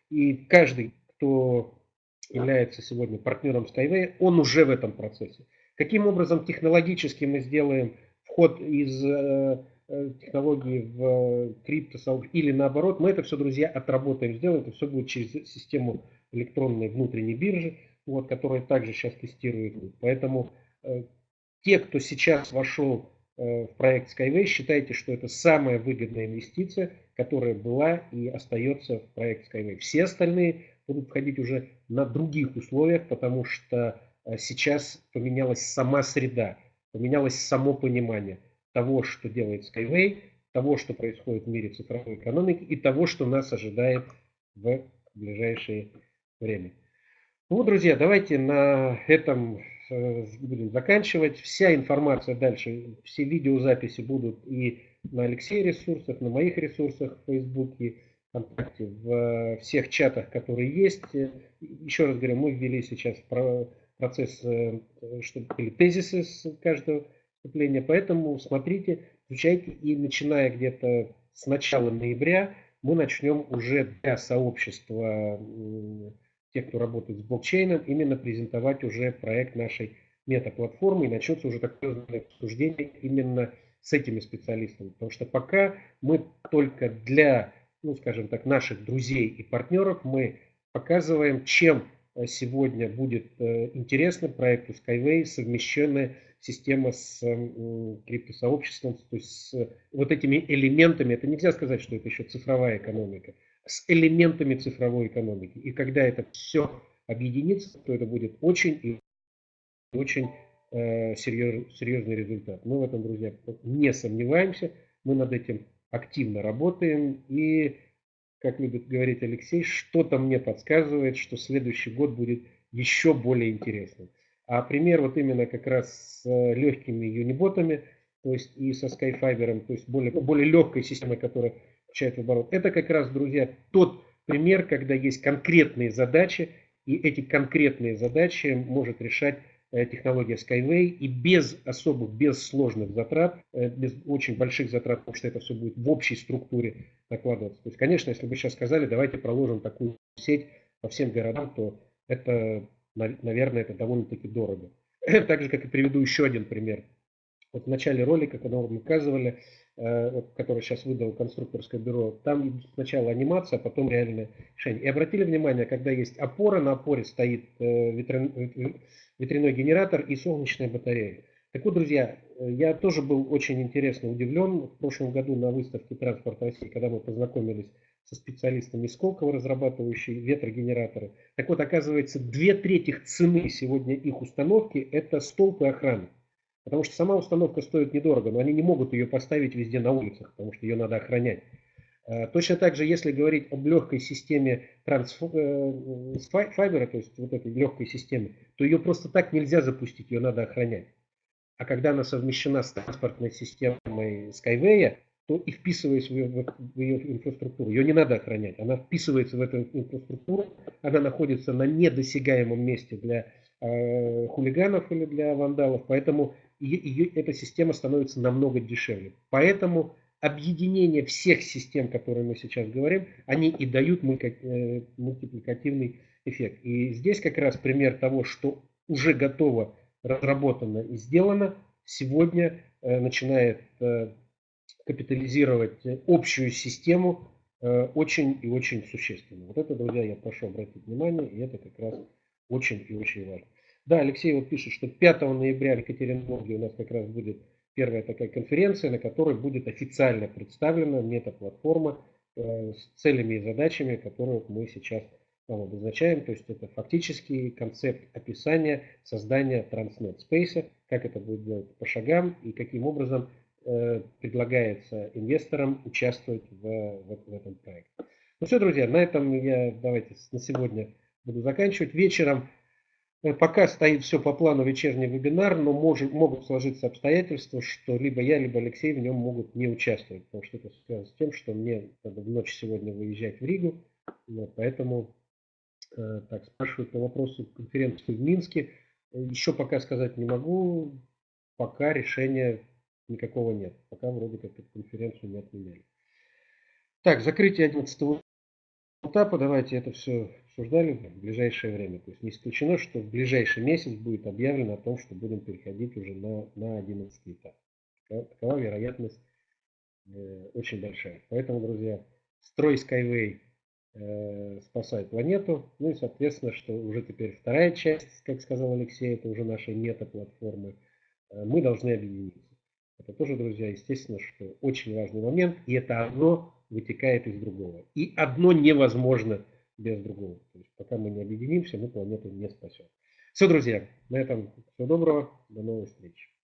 И каждый, кто является сегодня партнером Skyway, он уже в этом процессе. Каким образом технологически мы сделаем вход из Э, технологии в э, крипто или наоборот, мы это все, друзья, отработаем, сделаем. Это все будет через систему электронной внутренней биржи, вот, которая также сейчас тестирует. Поэтому э, те, кто сейчас вошел э, в проект Skyway, считайте, что это самая выгодная инвестиция, которая была и остается в проект Skyway. Все остальные будут входить уже на других условиях, потому что э, сейчас поменялась сама среда, поменялось само понимание того, что делает Skyway, того, что происходит в мире цифровой экономики и того, что нас ожидает в ближайшее время. Ну, друзья, давайте на этом э, будем заканчивать. Вся информация дальше, все видеозаписи будут и на Алексея ресурсах, на моих ресурсах в Фейсбуке, ВКонтакте, в всех чатах, которые есть. Еще раз говорю, мы ввели сейчас процесс, э, чтобы были тезисы с каждого выступления. Поэтому смотрите, изучайте и начиная где-то с начала ноября мы начнем уже для сообщества тех, кто работает с блокчейном, именно презентовать уже проект нашей мета-платформы и начнется уже такое обсуждение именно с этими специалистами. Потому что пока мы только для, ну скажем так, наших друзей и партнеров мы показываем, чем э, сегодня будет э, интересно проекту Skyway совмещенная система с криптосообществом, то есть с вот этими элементами. Это нельзя сказать, что это еще цифровая экономика. С элементами цифровой экономики. И когда это все объединится, то это будет очень и очень э, серьез, серьезный результат. Мы в этом, друзья, не сомневаемся. Мы над этим активно работаем. И, как любит говорить Алексей, что-то мне подсказывает, что следующий год будет еще более интересным. А пример вот именно как раз с э, легкими юниботами, то есть и со Skyfiber, то есть более, более легкой системой, которая включает в оборот. Это как раз, друзья, тот пример, когда есть конкретные задачи, и эти конкретные задачи может решать Э, технология Skyway и без особых, без сложных затрат, э, без очень больших затрат, потому что это все будет в общей структуре накладываться. То есть, конечно, если бы сейчас сказали, давайте проложим такую сеть по всем городам, то это, наверное, это довольно-таки дорого. Так же, как и приведу еще один пример. Вот в начале ролика, когда мы показывали, э, который сейчас выдал конструкторское бюро, там сначала анимация, а потом реальное решение. И обратили внимание, когда есть опора, на опоре стоит ветряной ветряной генератор и солнечная батарея. Так вот, друзья, я тоже был очень интересно удивлен в прошлом году на выставке «Транспорт России», когда мы познакомились со специалистами Сколково, разрабатывающие ветрогенераторы. Так вот, оказывается, две трети цены сегодня их установки – это столб и охрана. Потому что сама установка стоит недорого, но они не могут ее поставить везде на улицах, потому что ее надо охранять. Э, точно так же, если говорить об легкой системе трансфайбера, э, то есть вот этой легкой системе, то ее просто так нельзя запустить, ее надо охранять. А когда она совмещена с транспортной системой Skyway, то и вписываясь в ее, в ее инфраструктуру, ее не надо охранять, она вписывается в эту инфраструктуру, она находится на недосягаемом месте для э, хулиганов или для вандалов, поэтому ее, ее, эта система становится намного дешевле. Поэтому объединение всех систем, которые мы сейчас говорим, они и дают э, мультипликативный эффект. И здесь как раз пример того, что уже готово, разработано и сделано, сегодня э, начинает э, капитализировать общую систему очень и очень существенно. Вот это, друзья, я прошу обратить внимание, и это как раз очень и очень важно. Да, Алексей вот пишет, что 5 ноября в Екатеринбурге у нас как раз будет первая такая конференция, на которой будет официально представлена мета-платформа э, с целями и задачами, которые мы сейчас вам обозначаем. То есть это фактически концепт описания создания Transnet Space, как это будет делать по шагам и каким образом э, предлагается инвесторам участвовать в, в, в этом проекте. Ну все, друзья, на этом я давайте на сегодня буду заканчивать. Вечером Э, пока стоит все по плану вечерний вебинар, но может, могут сложиться обстоятельства, что либо я, либо Алексей в нем могут не участвовать, потому что это связано с тем, что мне надо в ночь сегодня выезжать в Ригу, вот, поэтому э, так, спрашивают по вопросу конференции в Минске. Еще пока сказать не могу, пока решения никакого нет, пока вроде как эту конференцию не отменяли. Так, закрытие 11 этапа, давайте это все обсуждали в ближайшее время. То есть не исключено, что в ближайший месяц будет объявлено о том, что будем переходить уже на, на 11 этап. Такова вероятность э, очень большая. Поэтому, друзья, строй Skyway э, спасай планету. Ну и, соответственно, что уже теперь вторая часть, как сказал Алексей, это уже наша мета-платформы. Э, мы должны объединиться. Это тоже, друзья, естественно, что очень важный момент. И это одно вытекает из другого. И одно невозможно без другого. То есть пока мы не объединимся, мы планету не спасем. Все, друзья, на этом всего доброго, до новых встреч.